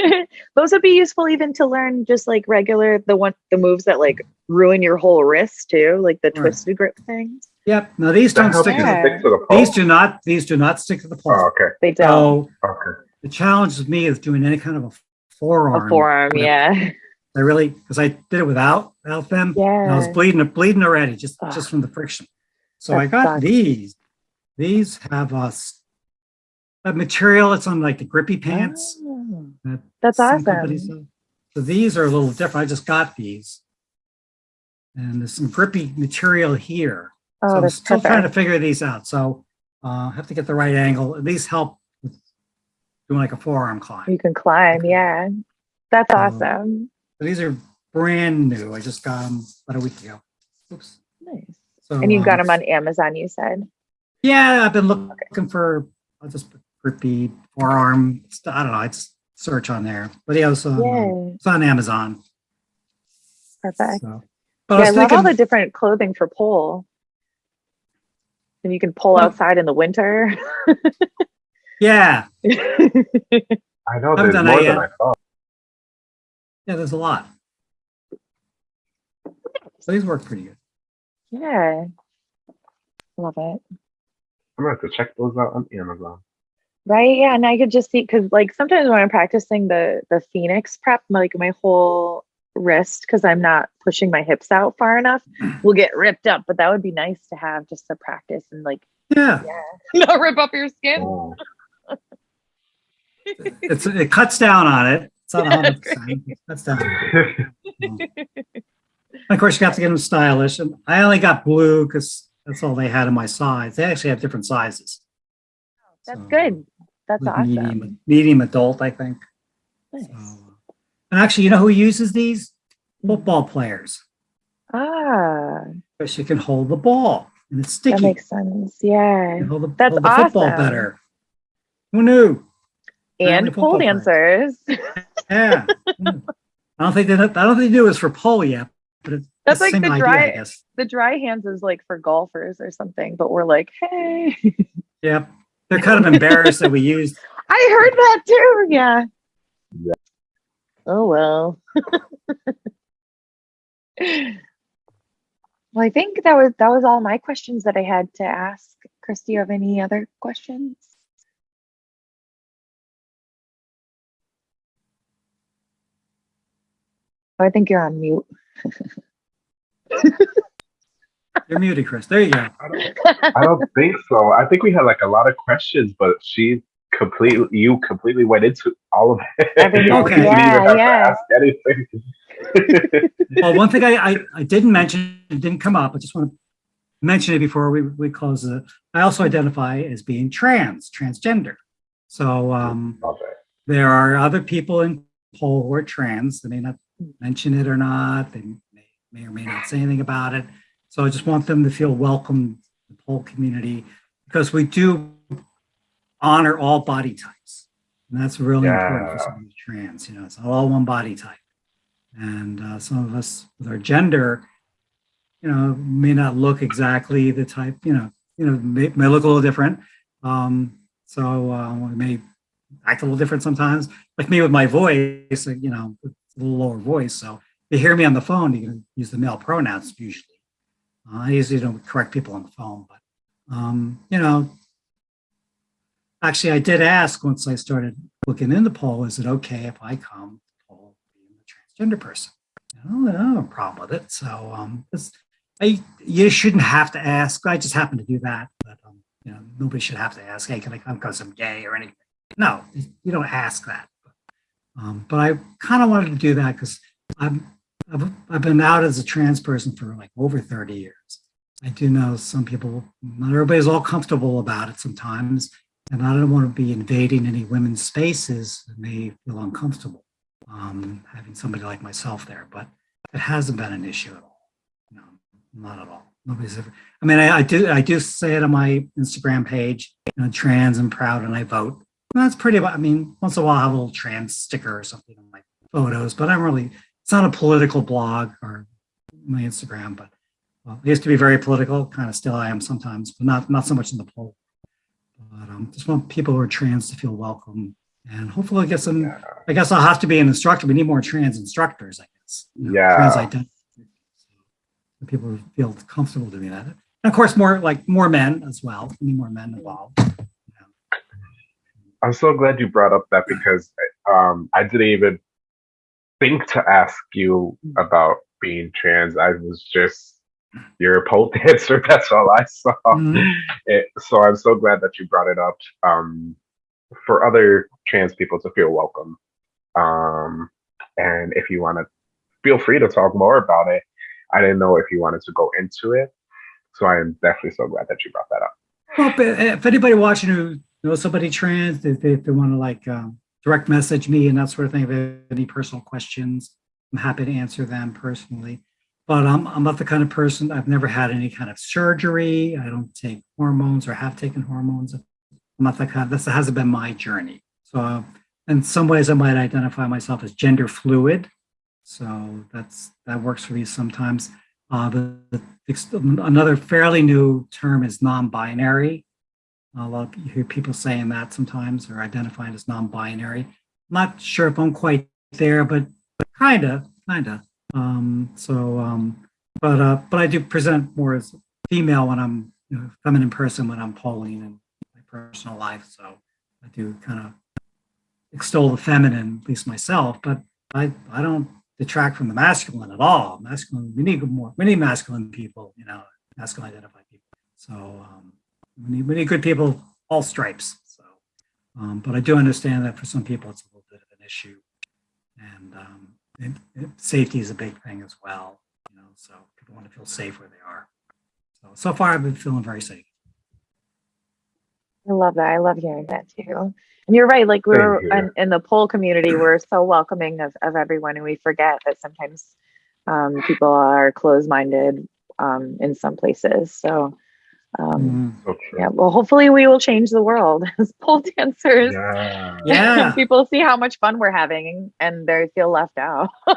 Those would be useful even to learn just like regular the one the moves that like ruin your whole wrist too, like the Right. twisted grip things. Yep. Now these That don't stick. To Yeah. stick to the the, pole. these do not. These do not stick to the pole. Oh, okay. They don't. So Okay. the challenge with me is doing any kind of a forearm. a forearm, with yeah. I really because I did it without without them. and I was bleeding bleeding already just Ugh. just from the friction. So I got sucks. these. These have a material. It's on like the grippy pants. Oh, that That's awesome. So these are a little different. I just got these. And there's some grippy material here. Oh, so I'm that's still trying to figure these out. So uh, I have to get the right angle. These help with doing like a forearm climb. You can climb, yeah. That's Um, awesome. So these are brand new. I just got them about a week ago. Oops. Nice. So, And you got um, them on Amazon, you said. Yeah, I've been looking for. I'll just put grippy forearm. I don't know. It's search on there, but yeah, it's on, Yay. it's on Amazon. Perfect. So, but Yeah, I I was love all the different clothing for pole. And you can pull outside in the winter. yeah, I know there's more that than. I thought. Yeah. There's a lot. So these work pretty good. yeah. Love it. I'm gonna have to check those out on Amazon. Right. Yeah. And I could just see because like sometimes when I'm practicing the the Phoenix prep, like my whole wrist, because I'm not pushing my hips out far enough, will get ripped up. But that would be nice to have just to practice and like Yeah, not rip up your skin. Oh, it's it cuts down on it. It's not 100. percent It cuts down. Of course, you have to get them stylish, and I only got blue because that's all they had in my size. They actually have different sizes. That's So, good. That's awesome. Medium, medium adult, I think. Nice. So, and actually, you know who uses these? Football players. Ah, Because you can hold the ball and it's sticky. that makes sense. Yeah. hold the, That's hold the football better. Who knew? And pole dancers. Yeah. Mm. I don't think they. I don't think they do this for pole yet, but it's That's the like same the idea, dry- I guess. the dry hands is like for golfers or something, but we're like, hey, yeah. They're kind of embarrassed that we used. I heard that too. Yeah. Yeah. Oh well. well, I think that was that was all my questions that I had to ask. Chris, do you have any other questions? I think you're on mute. You're muted, Chris. There you go. I don't, I don't think so. I think we had like a lot of questions, but she completely, you completely went into all of it. Everything. You Okay. didn't even Yeah, have yeah. to ask anything. Well, one thing I, I, I didn't mention, it didn't come up. I just want to mention it before we, we close it. I also identify as being trans, transgender. So um, Okay. there are other people in pole who are trans. They may not mention it or not. They may, may or may not say anything about it. So I just want them to feel welcome the whole community because we do honor all body types. And that's really Yeah. important for somebody who's trans, you know, it's all one body type. And uh, some of us with our gender, you know, may not look exactly the type, you know, you know, may, may look a little different. Um, so uh, we may act a little different sometimes. Like me with my voice, you know, little lower voice. So if you hear me on the phone, you can use the male pronouns usually. Uh, I usually don't correct people on the phone, but um, you know, actually I did ask once I started looking in the pole, is it okay if I come to the pole being a transgender person? I don't, have a problem with it. So um, I, you shouldn't have to ask. I just happen to do that, but um, you know, nobody should have to ask, hey, can I come because I'm gay or anything? No, you don't ask that. Um, but I kind of wanted to do that because I've, I've been out as a trans person for like over 30 years. I do know some people, not everybody's all comfortable about it sometimes, and I don't want to be invading any women's spaces that may feel uncomfortable um, having somebody like myself there, but it hasn't been an issue at all. No, not at all. Nobody's ever, I mean, I, I do I do say it on my Instagram page, you know, trans and proud and I vote. That's pretty, I mean, once in a while I have a little trans sticker or something on my photos, but I'm really, it's not a political blog or my Instagram, but well, it used to be very political, kind of still I am sometimes, but not not so much in the poll. But um, just want people who are trans to feel welcome, and hopefully get some. Yeah. I guess I'll have to be an instructor. We need more trans instructors, I guess. you know, Yeah. Trans identity. So people feel comfortable doing that, and of course more like more men as well. We need more men involved. I'm so glad you brought up that because um, I didn't even think to ask you about being trans. I was just you're a pole dancer. That's all I saw. Mhm. It, so I'm so glad that you brought it up um, for other trans people to feel welcome. Um, and if you want to, feel free to talk more about it. I didn't know if you wanted to go into it, so I am definitely so glad that you brought that up. Well, if anybody watching who knows somebody trans, if they, they want to like um, direct message me and that sort of thing, if they have any personal questions, I'm happy to answer them personally. But I'm, I'm not the kind of person, I've never had any kind of surgery. I don't take hormones or have taken hormones. I'm not that kind, this hasn't been my journey. So in some ways I might identify myself as gender fluid. So that's, that works for me sometimes. Uh, the, the, another fairly new term is non-binary. A lot of hear people saying that sometimes or identifying as non-binary. Not sure if I'm quite there, but kinda, kinda. Um, so, um, but uh, but I do present more as female when I'm you know, feminine person when I'm polling in my personal life. So I do kind of extol the feminine, at least myself. But I I don't detract from the masculine at all. Masculine, we need more. We need masculine people. You know, masculine identified people. So um, we need we need good people, all stripes. So, um, but I do understand that for some people it's a little bit of an issue, and um, it, it, safety is a big thing as well. You know, so people want to feel safe where they are. So so far I've been feeling very safe. I love that. I love hearing that too. And you're right. Like we're in, in the pole community, we're so welcoming of, of everyone, and we forget that sometimes um, people are closed-minded um, in some places. So, um. So yeah. Well, hopefully, we will change the world as pole dancers. Yeah. Yeah. people see how much fun we're having, and they feel left out.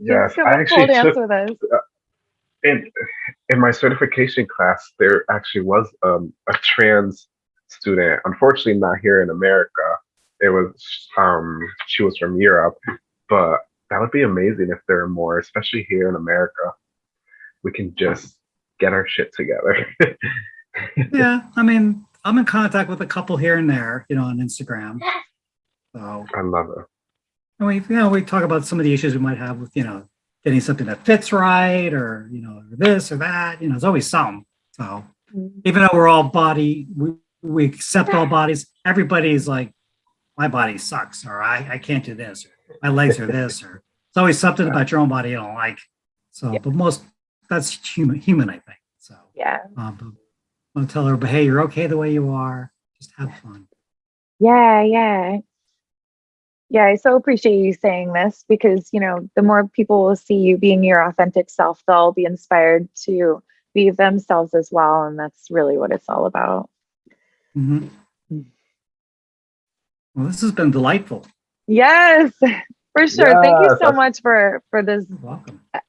Yes. I and pole actually dance took with us. in in my certification class, there actually was um, a trans student. Unfortunately, not here in America. It was um, she was from Europe, but that would be amazing if there are more, especially here in America. We can just get our shit together. Yeah, I mean, I'm in contact with a couple here and there, you know, on Instagram. So, I love it. and we, you know, we talk about some of the issues we might have with, you know, getting something that fits right, or you know, this or that. You know, there's always some. So, mm. even though we're all body, we, we accept all bodies. Everybody's like, my body sucks, or I, I can't do this, or my legs are this, or it's always something about your own body you don't like. So, Yeah. but most that's human, human, I think. So. Yeah. Um, but I want to tell her, but hey, you're okay the way you are. Just have fun. Yeah. Yeah. Yeah, I so appreciate you saying this because, you know, the more people will see you being your authentic self, they'll be inspired to be themselves as well. And that's really what it's all about. Mm -hmm. Well, this has been delightful. Yes, for sure. Yes, Thank you so much for for this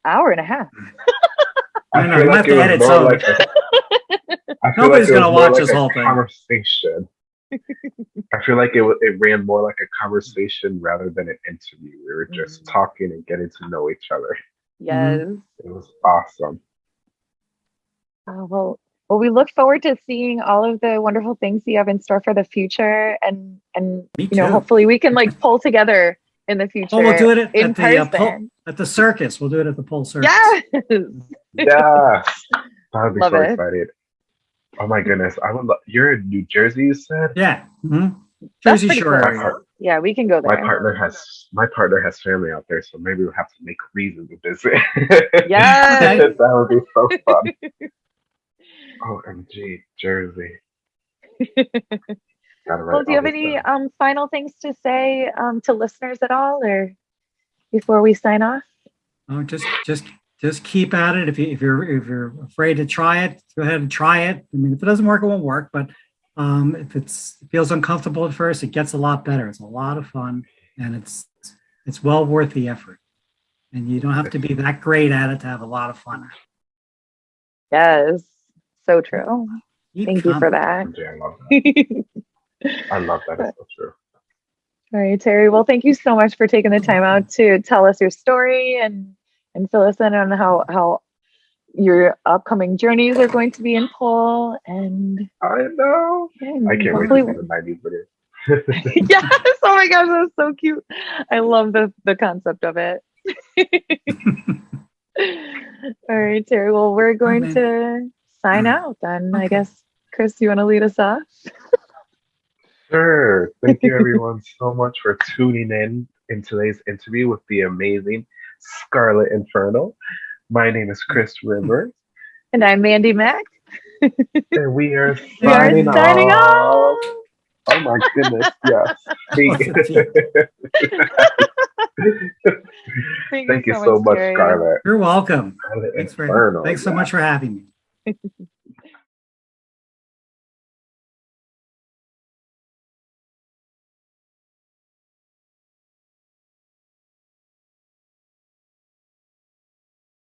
hour and a half. I know. I have to edit some. Like Nobody's like gonna watch like this whole thing. Conversation. I feel like it it ran more like a conversation rather than an interview. We were just mm. talking and getting to know each other. Yes, it was awesome. Uh, well, well, we look forward to seeing all of the wonderful things you have in store for the future, and and you know, hopefully we can like pull together in the future. Oh, we'll do it at, in at the uh, pole, at the circus. We'll do it at the pole circus. Yes. yeah. I'd be Love so it. excited. Oh my goodness. I would love you're in New Jersey, you said? Yeah. Mm-hmm. Jersey Shore area. Yeah, we can go there. My partner has my partner has family out there, so maybe we'll have to make a reason to visit. Yeah. that would be so fun. OMG, Jersey. Well, do you have any um, final things to say um, to listeners at all, or before we sign off? Oh, just just just keep at it. If you if you're if you're afraid to try it, go ahead and try it. I mean, if it doesn't work, it won't work. But um, if it's it feels uncomfortable at first, it gets a lot better. It's a lot of fun, and it's it's well worth the effort. And you don't have to be that great at it to have a lot of fun. Yes, so true. Keep Thank you for that. I love that. I. It's so true. All right, Terry. Well, thank you so much for taking the time out to tell us your story and and fill us in on how how your upcoming journeys are going to be in pole. And I know. And I can't wait to see the 90s video. yes. Oh my gosh, that's so cute. I love the the concept of it. All right, Terry. Well, we're going to sign mm. out then. Okay. I guess, Chris, you want to lead us off? Sure. Thank you, everyone, so much for tuning in in today's interview with the amazing Scarlet Inferno. My name is Chris Rivers. And I'm Mandy Mack. and we are signing, we are signing off. off. Oh my goodness, yes. Thank, Thank you so, much, Scarlet. You're welcome. Thanks, for, thanks so much for having me.